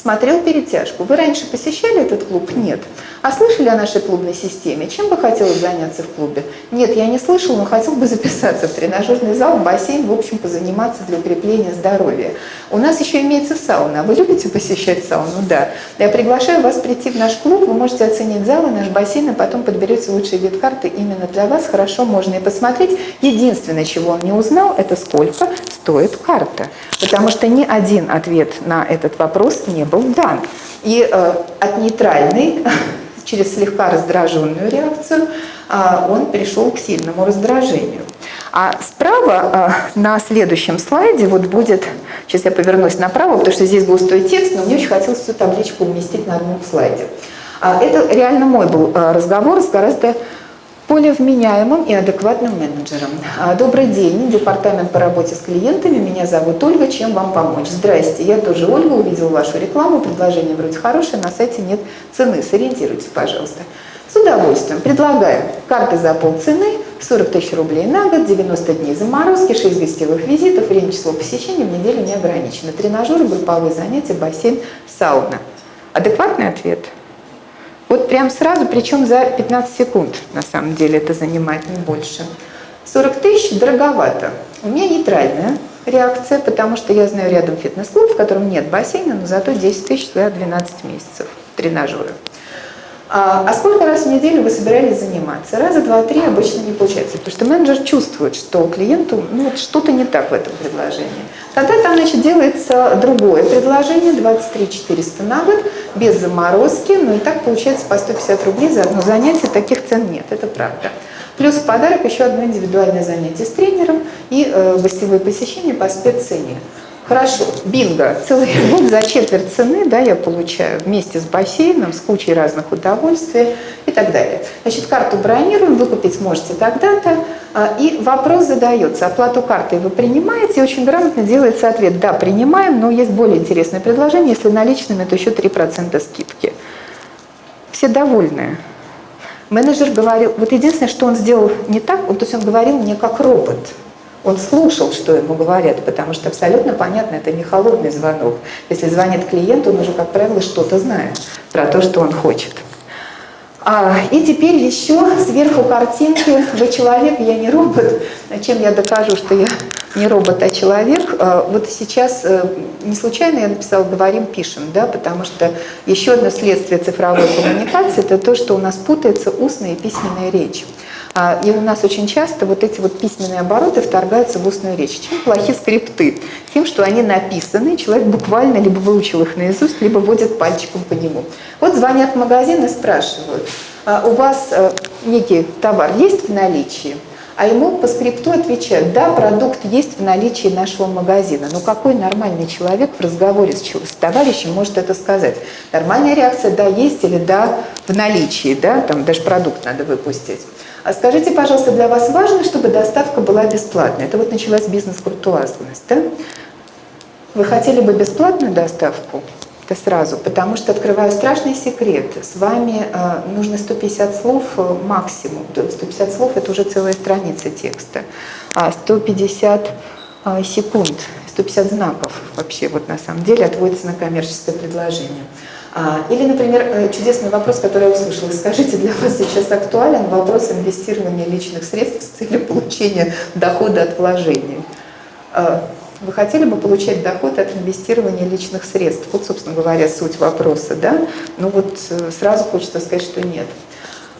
Смотрел перетяжку. Вы раньше посещали этот клуб? Нет. А слышали о нашей клубной системе? Чем бы хотелось заняться в клубе? Нет, я не слышал, но хотел бы записаться в тренажерный зал, в бассейн, в общем, позаниматься для укрепления здоровья. У нас еще имеется сауна. Вы любите посещать сауну? Да. Я приглашаю вас прийти в наш клуб, вы можете оценить зал и наш бассейн, а потом подберете лучший вид карты именно для вас. Хорошо, можно и посмотреть. Единственное, чего он не узнал, это сколько стоит карта. Потому что ни один ответ на этот вопрос не был дан. И э, от нейтральной через слегка раздраженную реакцию а, он перешел к сильному раздражению. А справа а, на следующем слайде вот будет, сейчас я повернусь направо, потому что здесь густой текст, но мне очень хотелось всю табличку уместить на одном слайде. А, Это реально мой был а, разговор с гораздо более вменяемым и адекватным менеджером. А, Добрый день, департамент по работе с клиентами. Меня зовут Ольга. Чем вам помочь? Здрасте, я тоже Ольга, увидела вашу рекламу. Предложение вроде хорошее, на сайте нет цены. Сориентируйтесь, пожалуйста. С удовольствием. Предлагаю карты за полцены, 40 тысяч рублей на год, 90 дней заморозки, 6 гостевых визитов, время число посещений в неделю не ограничено. Тренажеры, групповые занятия, бассейн, сауна. Адекватный ответ? Вот прям сразу, причем за 15 секунд, на самом деле, это занимает не больше. 40 тысяч дороговато. У меня нейтральная реакция, потому что я знаю рядом фитнес-клуб, в котором нет бассейна, но зато 10 тысяч за 12 месяцев тренажеры. А, а сколько раз в неделю вы собирались заниматься? Раза два-три обычно не получается, потому что менеджер чувствует, что клиенту ну, вот что-то не так в этом предложении. Тогда там значит, делается другое предложение, 23 400 на год, без заморозки, ну и так получается по 150 рублей за одно занятие, таких цен нет, это правда. Плюс в подарок еще одно индивидуальное занятие с тренером и э, гостевое посещение по спеццене. Хорошо, бинго, целый год за четверть цены, да, я получаю вместе с бассейном, с кучей разных удовольствий и так далее. Значит, карту бронируем, выкупить сможете тогда-то, а, и вопрос задается, оплату картой вы принимаете, и очень грамотно делается ответ, да, принимаем, но есть более интересное предложение, если наличными, то еще 3% скидки. Все довольны. Менеджер говорил, вот единственное, что он сделал не так, то есть он говорил мне как робот. Он слушал, что ему говорят, потому что абсолютно понятно, это не холодный звонок. Если звонит клиент, он уже, как правило, что-то знает про то, что он хочет. А, и теперь еще сверху картинки. Вы человек, я не робот. Чем я докажу, что я не робот, а человек. Э, вот сейчас э, не случайно я написала «говорим, пишем», да, потому что еще одно следствие цифровой коммуникации – это то, что у нас путается устная и письменная речь. А, и у нас очень часто вот эти вот письменные обороты вторгаются в устную речь. Чем плохи скрипты? Тем, что они написаны, человек буквально либо выучил их наизусть, либо водит пальчиком по нему. Вот звонят в магазин и спрашивают, «А у вас э, некий товар есть в наличии? а ему по скрипту отвечают, да, продукт есть в наличии нашего магазина. Но какой нормальный человек в разговоре с, с товарищем может это сказать? Нормальная реакция, да, есть или да, в наличии, да, там даже продукт надо выпустить. А скажите, пожалуйста, для вас важно, чтобы доставка была бесплатной? Это вот началась бизнес-куртуазность, да? Вы хотели бы бесплатную доставку? Это сразу, потому что открываю страшный секрет. С вами э, нужно 150 слов э, максимум. 150 слов – это уже целая страница текста. А 150 э, секунд, 150 знаков вообще вот на самом деле отводится на коммерческое предложение. А, или, например, э, чудесный вопрос, который я услышала. Скажите, для вас сейчас актуален вопрос инвестирования личных средств с целью получения дохода от вложений? Э, вы хотели бы получать доход от инвестирования личных средств? Вот, собственно говоря, суть вопроса, да? Ну вот э, сразу хочется сказать, что нет.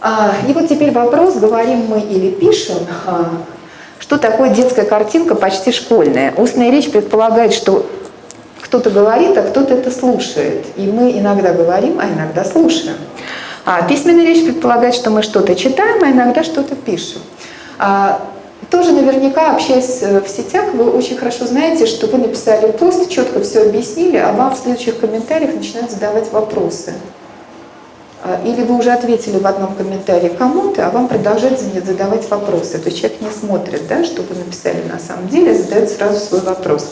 А, и вот теперь вопрос, говорим мы или пишем, а, что такое детская картинка почти школьная? Устная речь предполагает, что кто-то говорит, а кто-то это слушает. И мы иногда говорим, а иногда слушаем. А письменная речь предполагает, что мы что-то читаем, а иногда что-то пишем. А, тоже наверняка, общаясь э, в сетях, вы очень хорошо знаете, что вы написали пост, четко все объяснили, а вам в следующих комментариях начинают задавать вопросы. А, или вы уже ответили в одном комментарии кому-то, а вам продолжают задавать вопросы. То есть человек не смотрит, да, что вы написали на самом деле, задает сразу свой вопрос.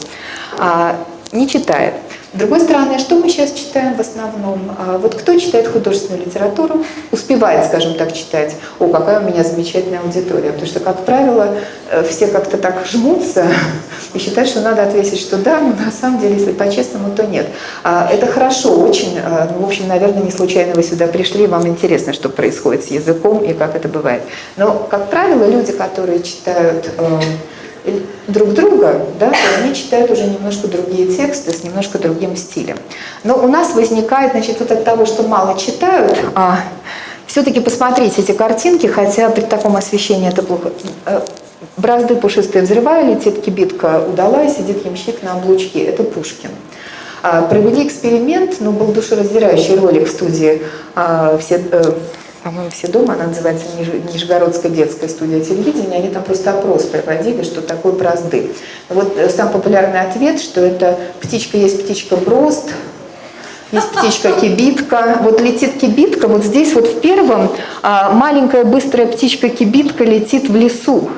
А, не читает. С другой стороны, а что мы сейчас читаем в основном? А, вот кто читает художественную литературу, успевает, скажем так, читать. О, какая у меня замечательная аудитория. Потому что, как правило, э, все как-то так жмутся и считают, что надо ответить, что да, но на самом деле, если по-честному, то нет. А, это хорошо, очень, ну, в общем, наверное, не случайно вы сюда пришли, вам интересно, что происходит с языком и как это бывает. Но, как правило, люди, которые читают э, друг друга, да, то они читают уже немножко другие тексты с немножко другим стилем. Но у нас возникает, значит, вот от того, что мало читают, а, все-таки посмотрите эти картинки, хотя при таком освещении это плохо. Э, бразды пушистые взрывали, летит кибитка удалась, сидит ямщик на облучке. Это Пушкин. А, провели эксперимент, ну, был душераздирающий ролик в студии а, все, э, по-моему, все дома, она называется Нижегородская детская студия телевидения, они там просто опрос проводили, что такое бразды. Вот э, сам популярный ответ, что это птичка есть птичка брост, есть птичка кибитка. Вот летит кибитка, вот здесь вот в первом а, маленькая быстрая птичка кибитка летит в лесу.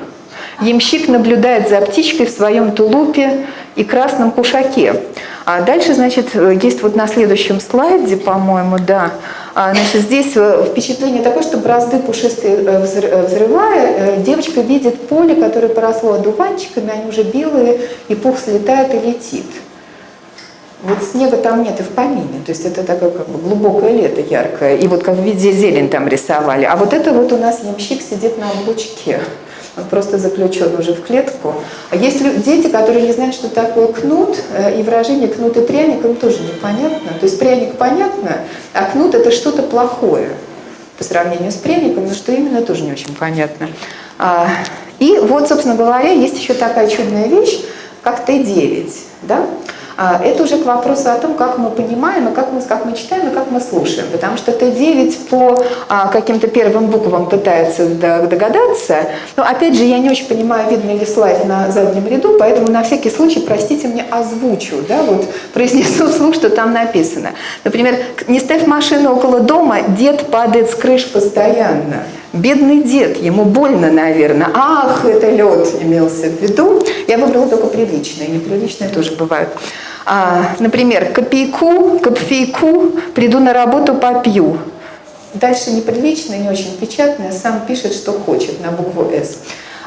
Ямщик наблюдает за птичкой в своем тулупе и красном кушаке. А дальше, значит, есть вот на следующем слайде, по-моему, да, а, значит, здесь э, впечатление такое, что бразды пушистые э, э, взрывая, девочка видит поле, которое поросло одуванчиками, они уже белые, и пух слетает и летит. Вот снега там нет и в помине, то есть это такое как бы глубокое лето яркое, и вот как в виде зелень там рисовали. А вот это вот у нас ямщик сидит на облучке просто заключен уже в клетку. А есть дети, которые не знают, что такое кнут, э, и выражение кнут и пряник им тоже непонятно. То есть пряник понятно, а кнут это что-то плохое по сравнению с пряником, но что именно тоже не очень понятно. А, и вот, собственно говоря, есть еще такая чудная вещь, как Т9. Да? А, это уже к вопросу о том, как мы понимаем, и как мы, как мы читаем, и как мы слушаем. Потому что Т9 по а, каким-то первым буквам пытается догадаться. Но опять же, я не очень понимаю, видно ли слайд на заднем ряду, поэтому на всякий случай, простите мне, озвучу, да, вот произнесу вслух, что там написано. Например, не ставь машину около дома, дед падает с крыш постоянно. Бедный дед, ему больно, наверное. Ах, это лед имелся в виду. Я выбрала только приличные, неприличные тоже бывают. А, например, копейку, копфейку, приду на работу, попью. Дальше неприличное, не очень печатное, сам пишет, что хочет на букву «С»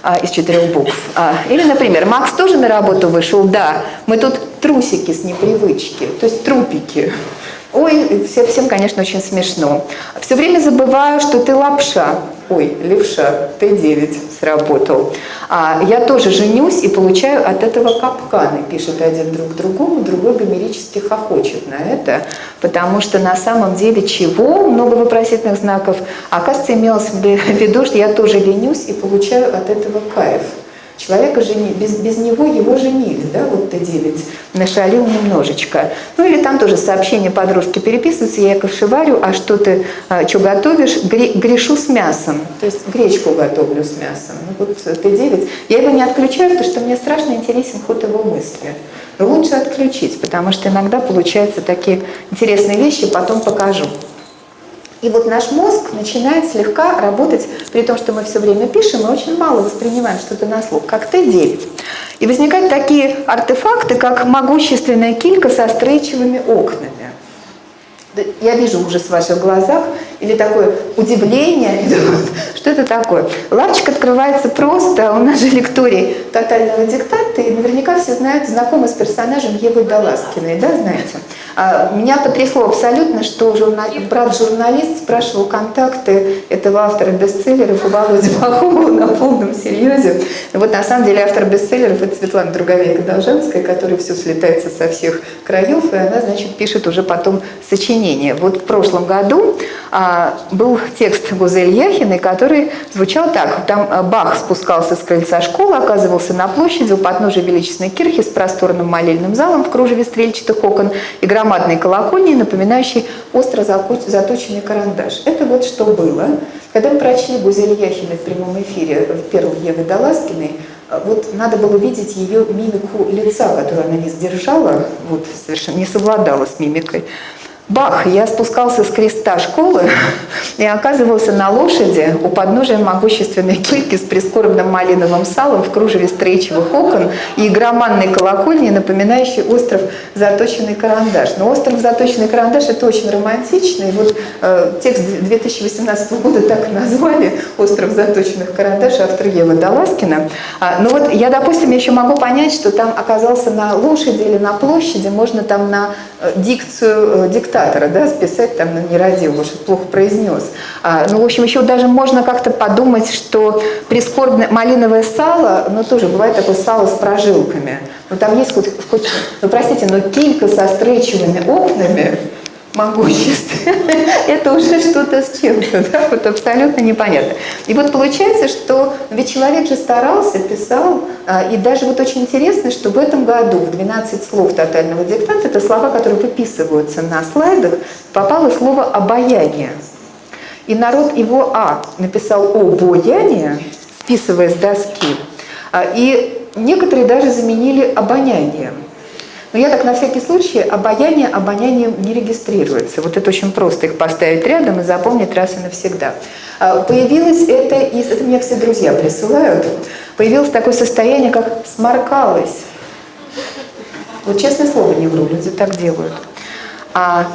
а, из четырех букв. А, или, например, Макс тоже на работу вышел? Да, мы тут трусики с непривычки, то есть трупики. Ой, всем, всем, конечно, очень смешно. Все время забываю, что ты лапша. Ой, левша, Т9 сработал. А, я тоже женюсь и получаю от этого капканы, пишет один друг другому, другой гомерически хохочет на это, потому что на самом деле чего? Много вопросительных знаков. Оказывается, имелось в виду, что я тоже ленюсь и получаю от этого кайф. Человека жени, без, без него его женили, да, вот Т9, нашалил немножечко. Ну или там тоже сообщение подружки переписываются, я ковшеварю, а что ты, а, что готовишь, Гре, грешу с мясом, то есть гречку готовлю с мясом. Ну вот Т9, я его не отключаю, потому что мне страшно интересен ход его мысли. Но лучше отключить, потому что иногда получаются такие интересные вещи, потом покажу. И вот наш мозг начинает слегка работать, при том, что мы все время пишем, мы очень мало воспринимаем что-то на слух, как Т9. И возникают такие артефакты, как могущественная килька со стрейчевыми окнами. Я вижу ужас в ваших глазах, или такое удивление, что это такое. Лавочка открывается просто, у нас же лекторий тотального диктата, и наверняка все знают, знакомы с персонажем Евы Даласкиной, да, знаете? А, меня потрясло абсолютно, что журнал... брат-журналист спрашивал контакты этого автора бестселлеров у Володи Пахомова на полном серьезе. Вот на самом деле автор бестселлеров это Светлана Друговейка-Должанская, которая все слетается со всех краев, и она, значит, пишет уже потом сочинение. Вот в прошлом году а, был текст Гузель Яхиной, который звучал так. Там а, Бах спускался с крыльца школы, оказывался на площади у подножия величественной кирхи с просторным молельным залом в кружеве стрельчатых окон и громадной колокольней, напоминающей остро заточенный карандаш. Это вот что было. Когда мы прочли Гузель Яхиной в прямом эфире в первом Евы Даласкиной, а, вот надо было видеть ее мимику лица, которую она не сдержала, вот совершенно не совладала с мимикой. Бах! Я спускался с креста школы и оказывался на лошади у подножия могущественной кильки с прискорбным малиновым салом в кружеве стрейчевых окон и игроманной колокольни, напоминающей остров «Заточенный карандаш». Но остров «Заточенный карандаш» — это очень романтично. И вот э, текст 2018 года так и назвали «Остров заточенных карандаш» автор Ева Даласкина. А, ну вот я, допустим, еще могу понять, что там оказался на лошади или на площади, можно там на э, дикцию, диктатора, да, списать там, ну, не родил, может, плохо произнес. А, ну, в общем, еще даже можно как-то подумать, что прискорбное малиновое сало, ну, тоже бывает такое сало с прожилками. Ну, там есть хоть, хоть ну, простите, но килька со стрейчевыми окнами, могущество, это уже что-то с чем-то, да? вот абсолютно непонятно. И вот получается, что ведь человек же старался, писал, а, и даже вот очень интересно, что в этом году в 12 слов тотального диктанта, это слова, которые выписываются на слайдах, попало слово «обаяние». И народ его «а» написал «обаяние», списывая с доски, а, и некоторые даже заменили «обонянием». Но я так на всякий случай, обаяние обонянием не регистрируется. Вот это очень просто их поставить рядом и запомнить раз и навсегда. А, появилось это, из, это мне все друзья присылают, появилось такое состояние, как сморкалось. Вот честное слово не вру, люди так делают. А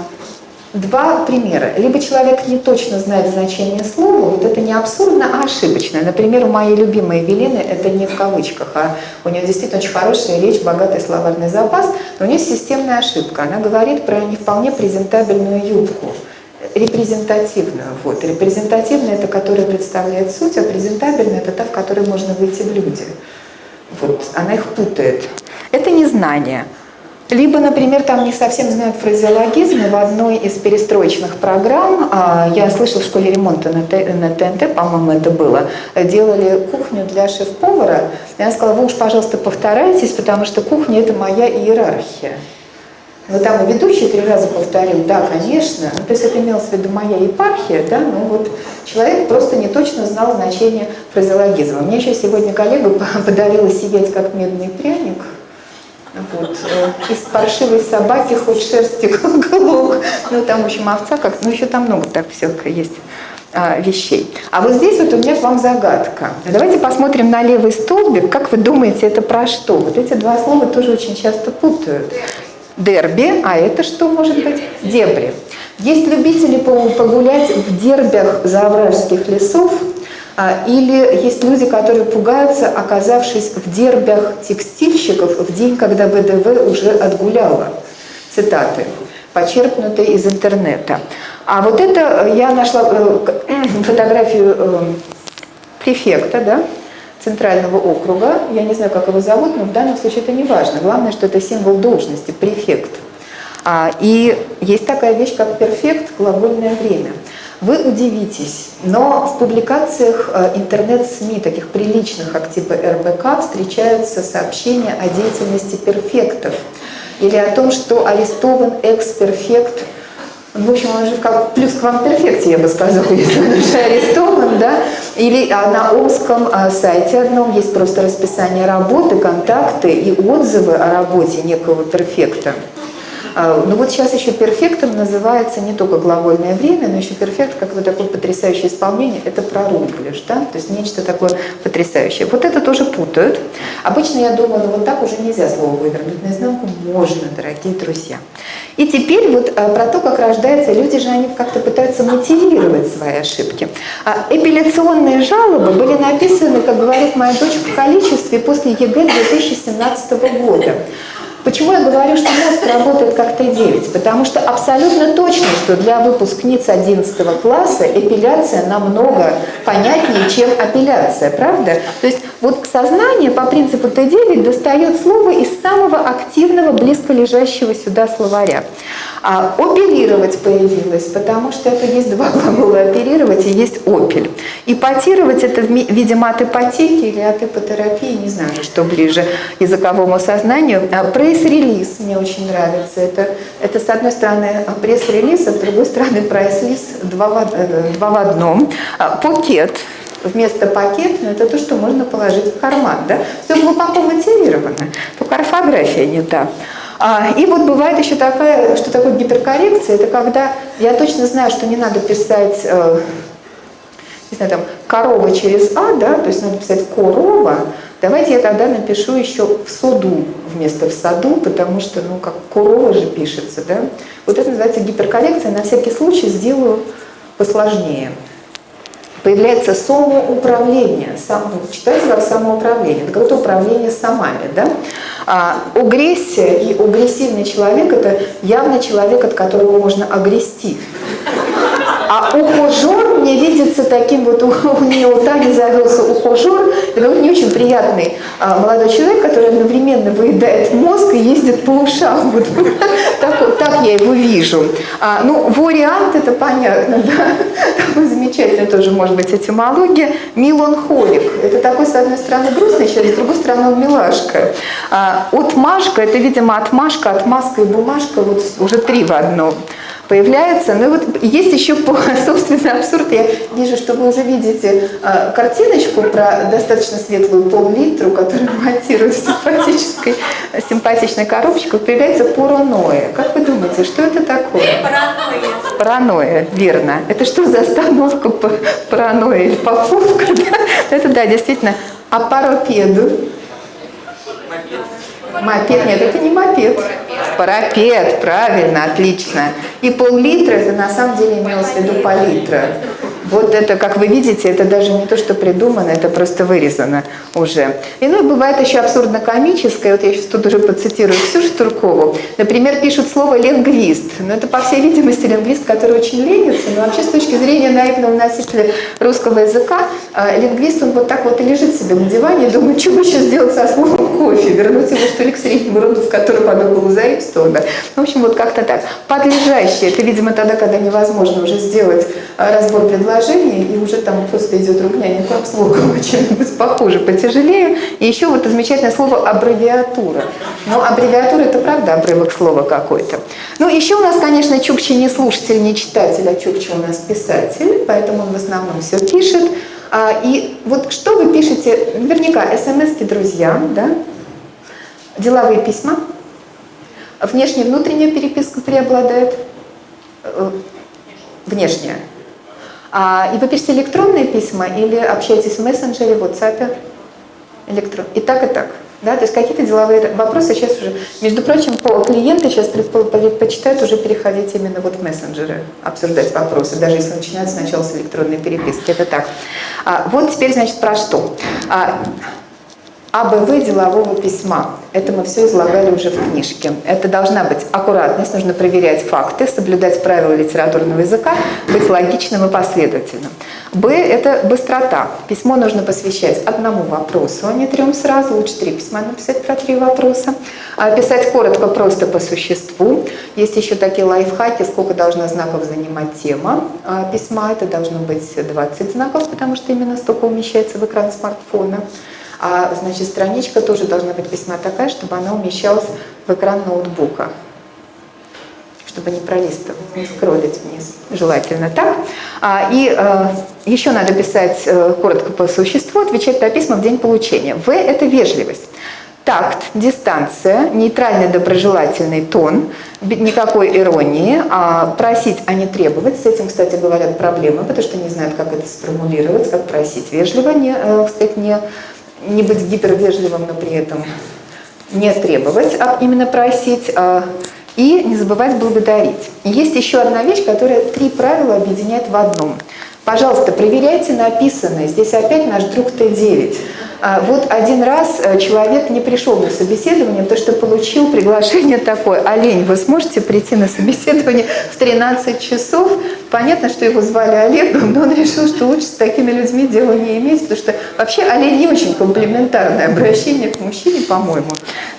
Два примера. Либо человек не точно знает значение слова, вот это не абсурдно, а ошибочно. Например, у моей любимой Эвелины, это не в кавычках, а у нее действительно очень хорошая речь, богатый словарный запас, но у нее системная ошибка. Она говорит про не вполне презентабельную юбку репрезентативную. Вот. Репрезентативная – это которая представляет суть, а презентабельная – это та, в которой можно выйти в люди. Вот. Она их путает. Это незнание. Либо, например, там не совсем знают фразеологизмы. В одной из перестроечных программ, а, я слышала в школе ремонта на ТНТ, по-моему, это было, делали кухню для шеф-повара. Она сказала, вы уж, пожалуйста, повторяйтесь, потому что кухня – это моя иерархия. Но там и ведущий три раза повторил, да, конечно. Ну, то есть это имелось в виду моя епархия, да, но вот человек просто не точно знал значение фразеологизма. Мне еще сегодня коллега подарила сидеть как медный пряник – вот. Э, из паршивой собаки хоть шерсти клок. Ну, там, в общем, овца как Ну, еще там много так всякого есть а, вещей. А вот здесь вот у меня к вам загадка. Давайте посмотрим на левый столбик. Как вы думаете, это про что? Вот эти два слова тоже очень часто путают. Дерби, а это что может быть? Дебри. Есть любители погулять в дербях завражских лесов, или есть люди, которые пугаются, оказавшись в дербях текстильщиков в день, когда ВДВ уже отгуляла. Цитаты. почерпнутые из интернета. А вот это э, я нашла фотографию префекта, да, центрального округа. Я не знаю, как его зовут, но в данном случае это не важно. Главное, что это символ должности, префект. А, и есть такая вещь, как перфект, глагольное время. Вы удивитесь, но в публикациях э, интернет-СМИ, таких приличных, как типа РБК, встречаются сообщения о деятельности перфектов или о том, что арестован экс-перфект в общем, он же как плюс к вам перфекте, я бы сказала, если он уже арестован, да. Или на Омском а, сайте одном есть просто расписание работы, контакты и отзывы о работе некого перфекта. А, ну вот сейчас еще перфектом называется не только глагольное время, но еще перфект, как вот такое потрясающее исполнение, это прорумплишь, да, то есть нечто такое потрясающее. Вот это тоже путают. Обычно я думаю, ну вот так уже нельзя слово вывернуть наизнанку, можно, дорогие друзья. И теперь вот а, про то, как рождается, люди же они как-то пытаются мотивировать свои ошибки. А эпиляционные жалобы были написаны, как говорит моя дочь, в количестве после ЕГЭ 2017 года. Почему я говорю, что мозг работает как Т9? Потому что абсолютно точно, что для выпускниц 11 класса эпиляция намного понятнее, чем апелляция, правда? То есть вот сознание по принципу Т9 достает слово из самого активного, близко лежащего сюда словаря. А оперировать появилось, потому что это есть два глагола оперировать и есть опель. Ипотировать это в виде матопотеки или атипотерапии, не знаю, что ближе языковому сознанию. А пресс-релиз мне очень нравится. Это, это с одной стороны пресс-релиз, а с другой стороны прайс-лиз два, в, э, два в одном. А, Покет вместо пакет, но это то, что можно положить в карман. Да? Все глубоко мотивировано, только орфография не та. А, и вот бывает еще такая, что такое гиперкоррекция, это когда я точно знаю, что не надо писать, э, не знаю, там, корова через А, да, то есть надо писать корова, давайте я тогда напишу еще в соду вместо в саду, потому что, ну, как корова же пишется, да. Вот это называется гиперкоррекция, на всякий случай сделаю посложнее появляется самоуправление. Сам, читайте как самоуправление. Это какое-то управление самами. Да? А, агрессия и агрессивный человек – это явно человек, от которого можно агрести. А ухажер мне видится таким вот, у нее у Тани завелся ухажер, это не очень приятный а, молодой человек, который одновременно выедает мозг и ездит по ушам. Вот, так, так я его вижу. А, ну, вариант это понятно, да, такой замечательный тоже может быть этимология. Миланхолик, это такой, с одной стороны, грустный человек, с другой стороны, он милашка. А, отмашка, это, видимо, отмашка, отмазка и бумажка, вот уже три в одном появляется. Ну и вот есть еще по собственно абсурд. Я вижу, что вы уже видите э, картиночку про достаточно светлую пол-литру, которую монтируют в симпатической, симпатичной коробочке. Появляется паранойя. Как вы думаете, что это такое? Паранойя. Паранойя, верно. Это что за остановка паранойя или поповка? Это да, действительно. А паропеду? Мопед, нет, это не мопед. Парапет, правильно, отлично. И пол-литра, это на самом деле имелось в виду пол-литра. Вот это, как вы видите, это даже не то, что придумано, это просто вырезано уже. И ну, бывает еще абсурдно-комическое, вот я сейчас тут уже процитирую Ксюшу Туркову. Например, пишут слово «лингвист». Но это, по всей видимости, лингвист, который очень ленится, но вообще с точки зрения наивного носителя русского языка, э, лингвист, он вот так вот и лежит себе на диване и думает, что бы сейчас сделать со словом «кофе», вернуть его, что ли, к среднему роду, в котором оно было заимствовано. В общем, вот как-то так. Подлежащее, это, видимо, тогда, когда невозможно уже сделать э, разбор предложений, приложение, и уже там просто идет ругня не к обслугу, а чем-нибудь похуже, потяжелее. И еще вот замечательное слово аббревиатура. Но аббревиатура это правда обрывок слова какой-то. Ну, еще у нас, конечно, Чукчи не слушатель, не читатель, а Чукчи у нас писатель, поэтому он в основном все пишет. А, и вот что вы пишете, наверняка смс друзьям, да, деловые письма, внешняя и внутренняя переписка преобладает, э, внешняя. А, и вы пишете электронные письма или общаетесь в мессенджере, в WhatsApp? Электрон. И так, и так. Да, то есть какие-то деловые вопросы сейчас уже, между прочим, клиенты сейчас предпочитают уже переходить именно вот в мессенджеры, обсуждать вопросы, даже если начинают сначала с электронной переписки. Это так. А, вот теперь, значит, про что. А, АБВ делового письма. Это мы все излагали уже в книжке. Это должна быть аккуратность, нужно проверять факты, соблюдать правила литературного языка, быть логичным и последовательным. Б – это быстрота. Письмо нужно посвящать одному вопросу, а не трем сразу. Лучше три письма написать про три вопроса. А писать коротко, просто по существу. Есть еще такие лайфхаки, сколько должна знаков занимать тема а, письма. Это должно быть 20 знаков, потому что именно столько умещается в экран смартфона. А значит, страничка тоже должна быть весьма такая, чтобы она умещалась в экран ноутбука чтобы не пролистывать, не скроллить вниз. Желательно так. А, и э, еще надо писать э, коротко по существу, отвечать на письма в день получения. В – это вежливость. Такт, дистанция, нейтральный доброжелательный тон, никакой иронии, а просить, а не требовать. С этим, кстати, говорят проблемы, потому что не знают, как это сформулировать, как просить вежливо, не, э, кстати, не не быть гипервежливым, но при этом не требовать, а именно просить, а, и не забывать благодарить. есть еще одна вещь, которая три правила объединяет в одном. Пожалуйста, проверяйте написанное. Здесь опять наш друг Т9. А, вот один раз э, человек не пришел на собеседование, потому что получил приглашение такое. Олень, вы сможете прийти на собеседование в 13 часов? Понятно, что его звали Олегом, но он решил, что лучше с такими людьми дела не иметь, потому что вообще олень не очень комплиментарное обращение к мужчине, по-моему,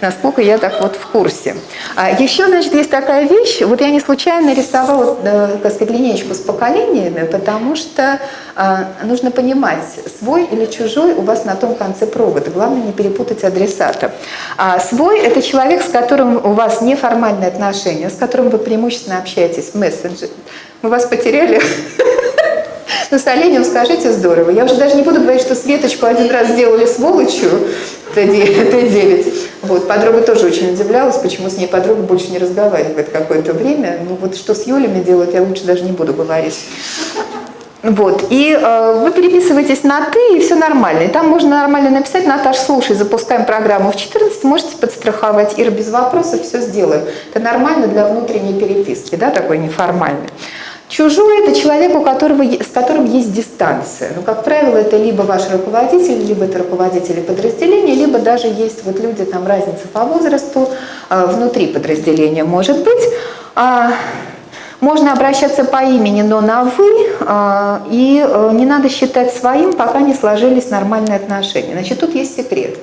насколько я так вот в курсе. А еще, значит, есть такая вещь, вот я не случайно рисовала, э, так сказать, линейку с поколениями, потому что а, нужно понимать, свой или чужой у вас на том конце провода. Главное не перепутать адресата. А свой – это человек, с которым у вас неформальные отношения, с которым вы преимущественно общаетесь в мессенджере. Мы вас потеряли. Но с оленем скажите здорово. Я уже даже не буду говорить, что Светочку один раз сделали сволочью, Т9. Вот, подруга тоже очень удивлялась, почему с ней подруга больше не разговаривает какое-то время. Ну вот что с Юлями делают, я лучше даже не буду говорить. Вот, и э, вы переписываетесь на «ты», и все нормально. И там можно нормально написать «Наташ, слушай, запускаем программу в 14, можете подстраховать, Ира, без вопросов все сделаем». Это нормально для внутренней переписки, да, такой неформальный. Чужой – это человек, у которого, с которым есть дистанция. Ну, как правило, это либо ваш руководитель, либо это руководители подразделения, либо даже есть вот люди, там разница по возрасту, э, внутри подразделения может быть. Можно обращаться по имени, но на «вы», а, и э, не надо считать своим, пока не сложились нормальные отношения. Значит, тут есть секрет.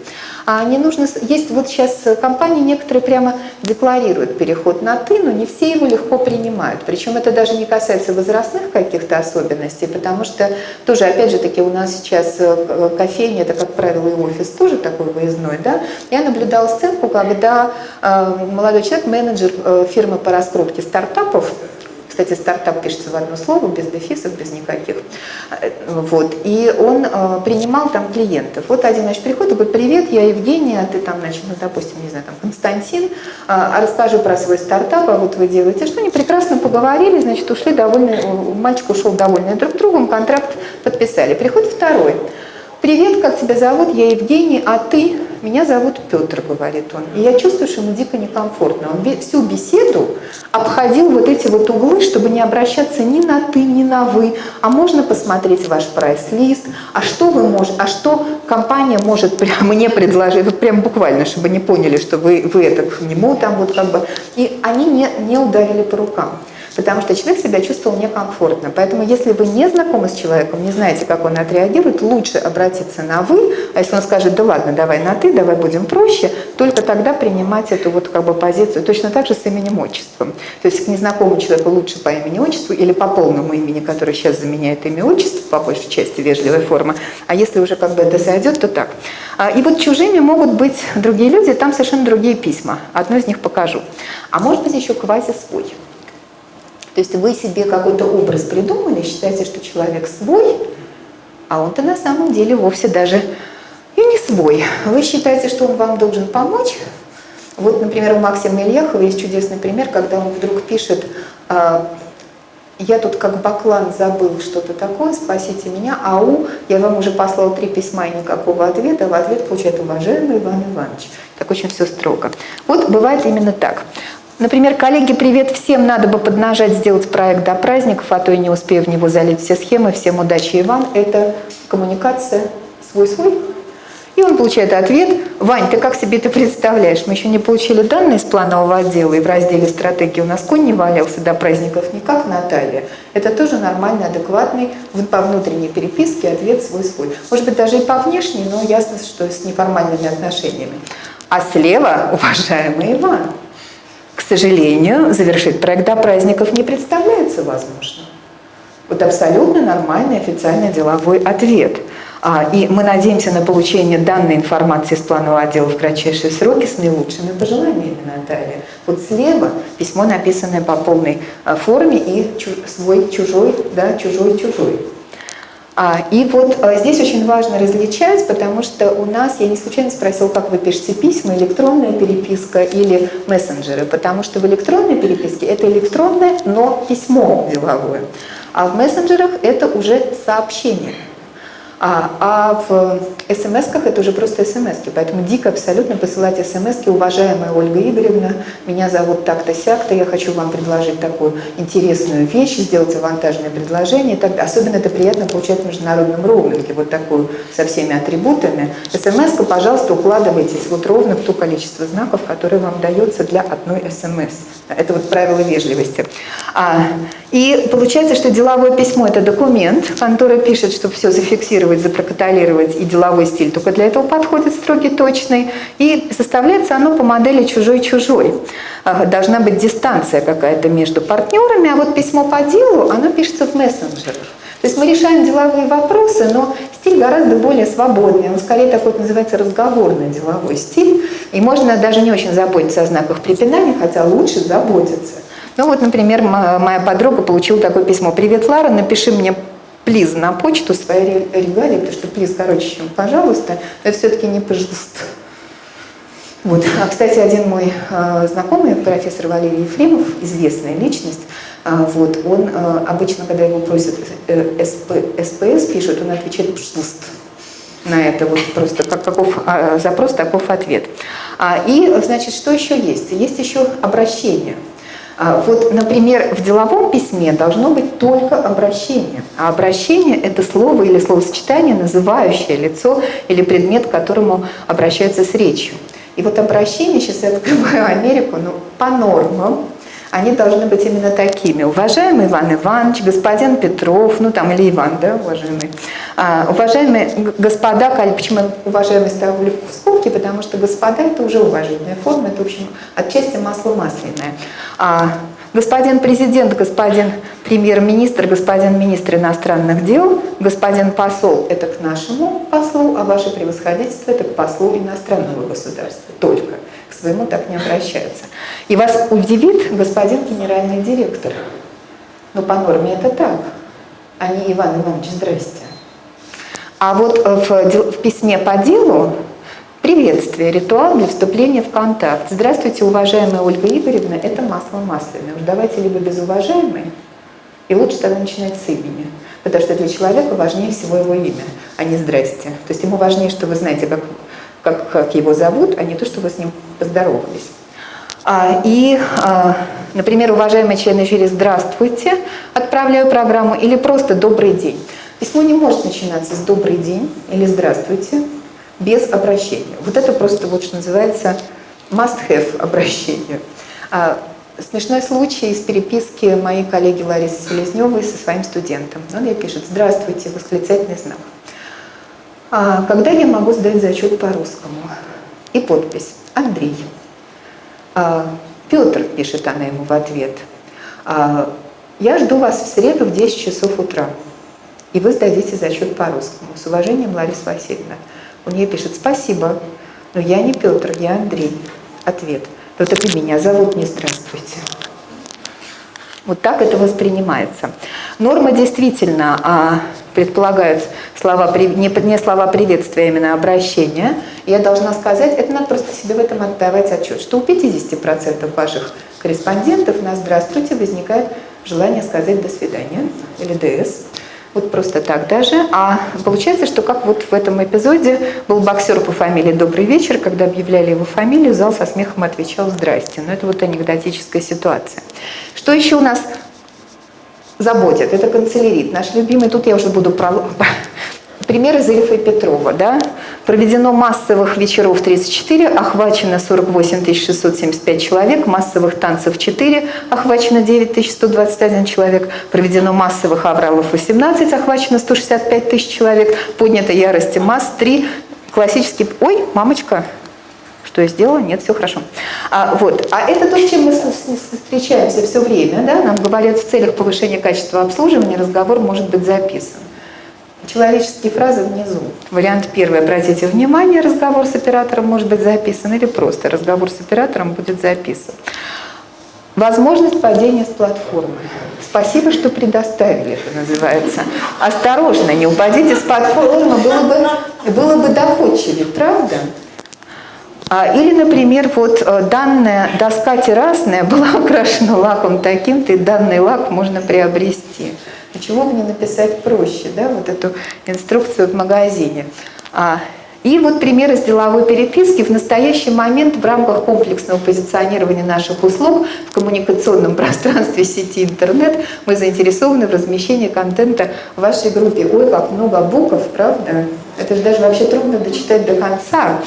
А не нужно, есть вот сейчас компании некоторые прямо декларируют переход на «ты», но не все его легко принимают. Причем это даже не касается возрастных каких-то особенностей, потому что тоже, опять же таки, у нас сейчас э, кофейня, это, как правило, и офис тоже такой выездной, да. Я наблюдала сценку, когда э, молодой человек, менеджер фирмы по раскрутке стартапов, кстати, стартап пишется в одно слово, без дефисов, без никаких. Вот. И он э, принимал там клиентов. Вот один, значит, приходит говорит, привет, я Евгения, а ты там, значит, ну, допустим, не знаю, там, Константин, а, расскажу про свой стартап, а вот вы делаете. Что они прекрасно поговорили, значит, ушли довольны, мальчик ушел довольный друг другом, контракт подписали. Приходит второй. Привет, как тебя зовут? Я Евгений, а ты? Меня зовут Петр, говорит он. И я чувствую, что ему дико некомфортно. Он всю беседу обходил вот эти вот углы, чтобы не обращаться ни на ты, ни на вы. А можно посмотреть ваш прайс-лист, а что вы можете, а что компания может прямо мне предложить, вот прям буквально, чтобы не поняли, что вы, вы это к нему там вот как бы. И они не, не ударили по рукам потому что человек себя чувствовал некомфортно. Поэтому если вы не знакомы с человеком, не знаете, как он отреагирует, лучше обратиться на «вы», а если он скажет «да ладно, давай на «ты», давай будем проще», только тогда принимать эту вот как бы позицию. Точно так же с именем отчеством. То есть к незнакомому человеку лучше по имени отчеству или по полному имени, которое сейчас заменяет имя отчество, по большей части вежливая форма. А если уже как бы это сойдет, то так. А, и вот чужими могут быть другие люди, там совершенно другие письма. Одно из них покажу. А может быть еще квази свой. То есть вы себе какой-то образ придумали, считаете, что человек свой, а он-то на самом деле вовсе даже и не свой. Вы считаете, что он вам должен помочь. Вот, например, у Максима Ильяхова есть чудесный пример, когда он вдруг пишет «А, я тут как баклан забыл что-то такое, спасите меня, ау, я вам уже послал три письма и никакого ответа, в ответ получает уважаемый Иван Иванович. Так очень все строго. Вот бывает именно так. Например, коллеги, привет всем, надо бы поднажать, сделать проект до праздников, а то и не успею в него залить все схемы. Всем удачи, Иван. Это коммуникация свой-свой. И он получает ответ, Вань, ты как себе это представляешь? Мы еще не получили данные из планового отдела, и в разделе стратегии у нас конь не валялся до праздников никак, Наталья. Это тоже нормальный, адекватный, по внутренней переписке ответ свой-свой. Может быть, даже и по внешней, но ясно, что с неформальными отношениями. А слева, уважаемый Иван, к сожалению, завершить проект до праздников не представляется возможным. Вот абсолютно нормальный официальный деловой ответ – а, и мы надеемся на получение данной информации с планового отдела в кратчайшие сроки с наилучшими пожеланиями, Наталья. Вот слева письмо, написанное по полной а, форме и свой, чужой, да, чужой, чужой. А, и вот а, здесь очень важно различать, потому что у нас, я не случайно спросила, как вы пишете письма, электронная переписка или мессенджеры, потому что в электронной переписке это электронное, но письмо деловое, а в мессенджерах это уже сообщение. А, а в смс-ках это уже просто смс -ки, поэтому дико абсолютно посылать смс уважаемая Ольга Игоревна, меня зовут так-то сяк-то, я хочу вам предложить такую интересную вещь, сделать авантажное предложение. Так, особенно это приятно получать в международном роуминге, вот такую со всеми атрибутами. смс пожалуйста, укладывайтесь вот ровно в то количество знаков, которое вам дается для одной смс. Это вот правило вежливости. А, и получается, что деловое письмо – это документ, который пишет, чтобы все зафиксировать, запротоколировать, и деловой стиль только для этого подходит строгий, точный. И составляется оно по модели «чужой-чужой». А, должна быть дистанция какая-то между партнерами, а вот письмо по делу, оно пишется в мессенджерах. То есть мы решаем деловые вопросы, но стиль гораздо более свободный. Он скорее такой называется разговорный деловой стиль. И можно даже не очень заботиться о знаках препинания, хотя лучше заботиться. Ну вот, например, моя подруга получила такое письмо. «Привет, Лара, напиши мне плиз на почту свои регалии, потому что плиз короче, чем пожалуйста, это все-таки не пожалуйста. Вот. А, кстати, один мой э, знакомый, профессор Валерий Ефремов, известная личность, э, вот, он э, обычно, когда его просят э, СП, СПС, пишут, он отвечает «пожалуйста» на это вот просто как, каков а, запрос, таков ответ. А, и, значит, что еще есть? Есть еще обращение. А, вот, например, в деловом письме должно быть только обращение. А обращение – это слово или словосочетание, называющее лицо или предмет, к которому обращаются с речью. И вот обращение, сейчас я открываю Америку, ну, по нормам, они должны быть именно такими. Уважаемый Иван Иванович, господин Петров, ну там или Иван, да, уважаемый. А, уважаемые господа, почему я уважаемый ставлю в скобки, потому что господа это уже уважительная форма, это, в общем, отчасти масло масляное. А, господин президент, господин премьер-министр, господин министр иностранных дел, господин посол – это к нашему послу, а ваше превосходительство – это к послу иностранного государства только своему так не обращаются. И вас удивит господин генеральный директор. Но по норме это так, а не Иван Иванович, здрасте. А вот в, в письме по делу приветствие, ритуал для вступления в контакт. Здравствуйте, уважаемая Ольга Игоревна, это масло масляное. Уж давайте либо без уважаемой, и лучше тогда начинать с имени. Потому что для человека важнее всего его имя, а не здрасте. То есть ему важнее, что вы знаете, как как, как его зовут, а не то, что вы с ним поздоровались. А, и, а, например, уважаемые члены жюри, здравствуйте, отправляю программу, или просто добрый день. Письмо не может начинаться с добрый день или здравствуйте без обращения. Вот это просто, вот что называется, must-have обращение. А, смешной случай из переписки моей коллеги Ларисы Селезневой со своим студентом. Он ей пишет «Здравствуйте», восклицательный знак. А когда я могу сдать зачет по-русскому? И подпись «Андрей». А, Петр, пишет она ему в ответ, а, я жду вас в среду в 10 часов утра, и вы сдадите зачет по-русскому. С уважением, Лариса Васильевна. Он ей пишет «Спасибо, но я не Петр, я Андрей». Ответ «Ну так и меня зовут, не здравствуйте». Вот так это воспринимается. Норма действительно а, предполагает слова, не, не слова приветствия, а именно обращения. Я должна сказать, это надо просто себе в этом отдавать отчет, что у 50% ваших корреспондентов на «здравствуйте» возникает желание сказать «до свидания» или «ДС». Вот просто так даже. А получается, что как вот в этом эпизоде был боксер по фамилии «Добрый вечер», когда объявляли его фамилию, зал со смехом отвечал «Здрасте». Но это вот анекдотическая ситуация. Что еще у нас заботит? Это канцелярит. Наш любимый, тут я уже буду. Пример из Ильфа и Петрова. Да? Проведено массовых вечеров 34, охвачено 48 675 человек, массовых танцев 4, охвачено 9 121 человек, проведено массовых авралов 18, охвачено 165 тысяч человек, поднято ярости масс 3, классический... Ой, мамочка, что я сделала? Нет, все хорошо. А, вот. а это то, с чем мы встречаемся все время. Да? Нам говорят, в целях повышения качества обслуживания разговор может быть записан. Человеческие фразы внизу. Вариант первый. Обратите внимание, разговор с оператором может быть записан или просто разговор с оператором будет записан. Возможность падения с платформы. Спасибо, что предоставили, это называется. Осторожно, не упадите с платформы, было бы, было бы доходчивее, правда? А, или, например, вот э, данная доска террасная была украшена лаком таким-то, и данный лак можно приобрести. Почему бы не написать проще, да, вот эту инструкцию в магазине? А, и вот пример из деловой переписки. В настоящий момент в рамках комплексного позиционирования наших услуг в коммуникационном пространстве сети интернет мы заинтересованы в размещении контента в вашей группе. Ой, как много букв, правда? Это же даже вообще трудно дочитать до конца.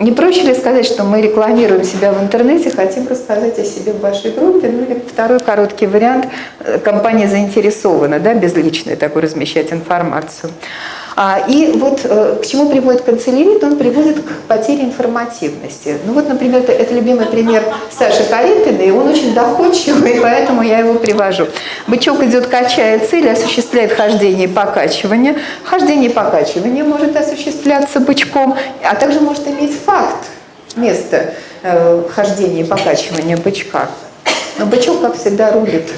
Не проще ли сказать, что мы рекламируем себя в интернете, хотим рассказать о себе в вашей группе? Ну или второй короткий вариант, э, компания заинтересована, да, безличной такой размещать информацию. А, и вот э, к чему приводит канцелярит? Он приводит к потере информативности. Ну вот, например, это, это любимый пример Саши Калинкина, и он очень доходчивый, поэтому я его привожу. Бычок идет, качая цель, осуществляет хождение и покачивание. Хождение и покачивание может осуществляться бычком, а также может иметь факт место э, хождения и покачивания бычка. Но бычок, как всегда, рулит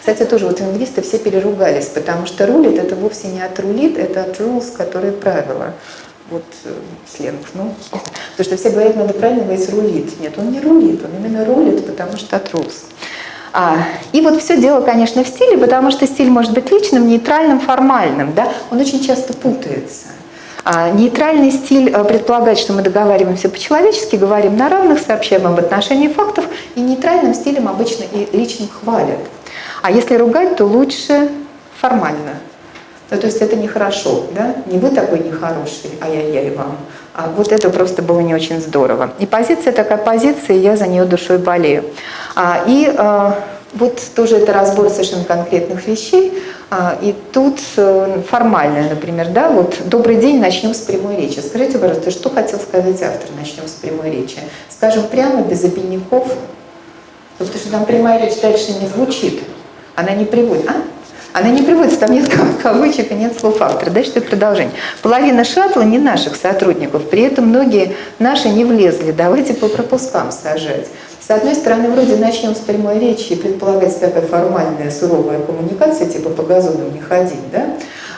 кстати, тоже вот лингвисты все переругались, потому что рулит это вовсе не от рулит, это от rules, которые правила. Вот э, сленг. Ну, потому что все говорят, надо правильно говорить рулит. Нет, он не рулит, он именно рулит, потому что от rules. А, и вот все дело, конечно, в стиле, потому что стиль может быть личным, нейтральным, формальным. Да? Он очень часто путается. А нейтральный стиль э, предполагает, что мы договариваемся по-человечески, говорим на равных, сообщаем об отношении фактов, и нейтральным стилем обычно и личным хвалят. А если ругать, то лучше формально. Ну, то есть это нехорошо, да? Не вы такой нехороший, а я-я вам. А вот это просто было не очень здорово. И позиция такая позиция, и я за нее душой болею. А, и а, вот тоже это разбор совершенно конкретных вещей. А, и тут а, формальное, например, да, вот «Добрый день, начнем с прямой речи». Скажите, пожалуйста, что хотел сказать автор «Начнем с прямой речи»? Скажем прямо, без обиняков, потому что там прямая речь дальше не звучит. Она не приводит. А? Она не приводится, там нет кавычек и нет слов автора. Дальше это продолжение. Половина шаттла не наших сотрудников, при этом многие наши не влезли. Давайте по пропускам сажать. С одной стороны, вроде начнем с прямой речи и предполагается такая формальная, суровая коммуникация, типа по газону не ходить, да?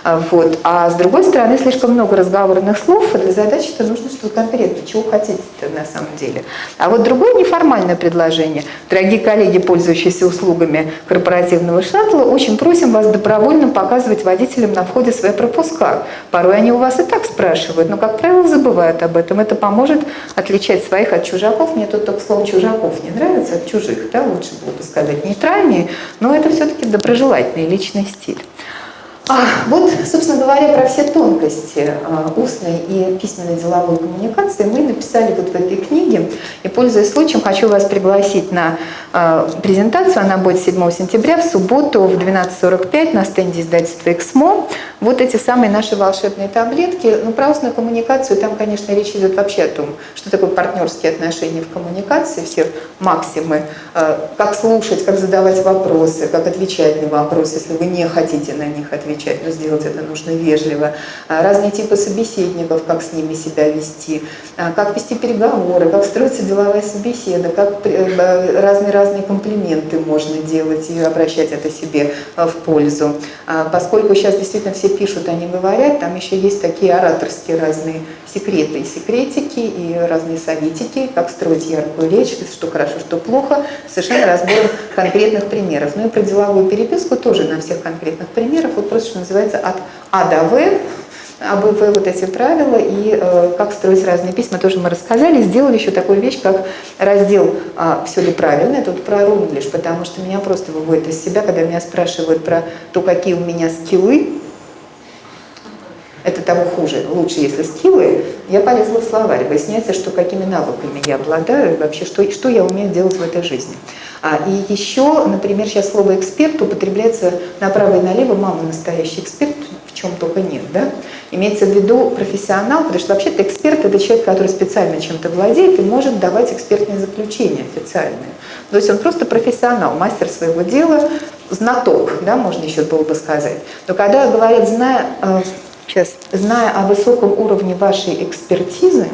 А, вот. А с другой стороны, слишком много разговорных слов, а для задачи-то нужно что-то конкретное, чего хотите-то на самом деле. А вот другое неформальное предложение. Дорогие коллеги, пользующиеся услугами корпоративного шаттла, очень просим вас добровольно показывать водителям на входе свои пропуска. Порой они у вас и так спрашивают, но, как правило, забывают об этом. Это поможет отличать своих от чужаков. Мне тут только слово «чужаков» не нравится, от чужих, да, лучше было бы сказать нейтральнее, но это все-таки доброжелательный личный стиль. А, вот, собственно говоря, про все тонкости а, устной и письменной деловой коммуникации мы написали вот в этой книге. И, пользуясь случаем, хочу вас пригласить на а, презентацию. Она будет 7 сентября, в субботу в 12.45 на стенде издательства «Эксмо». Вот эти самые наши волшебные таблетки. Ну, про устную коммуникацию, там, конечно, речь идет вообще о том, что такое партнерские отношения в коммуникации, все максимы, как слушать, как задавать вопросы, как отвечать на вопросы, если вы не хотите на них отвечать отвечать, но сделать это нужно вежливо. А, разные типы собеседников, как с ними себя вести, а, как вести переговоры, как строится деловая собеседа, как разные-разные комплименты можно делать и обращать это себе а, в пользу. Поскольку сейчас действительно все пишут, они говорят, там еще есть такие ораторские разные секреты и секретики, и разные советики, как строить яркую речь, что хорошо, что плохо, совершенно разбором конкретных примеров. Ну и про деловую переписку тоже на всех конкретных примерах. Вот просто, что называется, от А до В, об ИВ вот эти правила и э, как строить разные письма, тоже мы рассказали. Сделали еще такую вещь, как раздел а, «Все ли правильно?» Я тут про рунглиш, потому что меня просто выводит из себя, когда меня спрашивают про то, какие у меня скиллы, это того хуже. Лучше, если скиллы. Я полезла в словарь. Выясняется, что какими навыками я обладаю, вообще, что, что я умею делать в этой жизни. А, и еще, например, сейчас слово «эксперт» употребляется направо и налево. Мама настоящий эксперт, в чем только нет, да? Имеется в виду профессионал, потому что вообще-то эксперт – это человек, который специально чем-то владеет и может давать экспертные заключения официальные. То есть он просто профессионал, мастер своего дела, знаток, да, можно еще было бы сказать. Но когда говорят, зная, э, сейчас, зная о высоком уровне вашей экспертизы,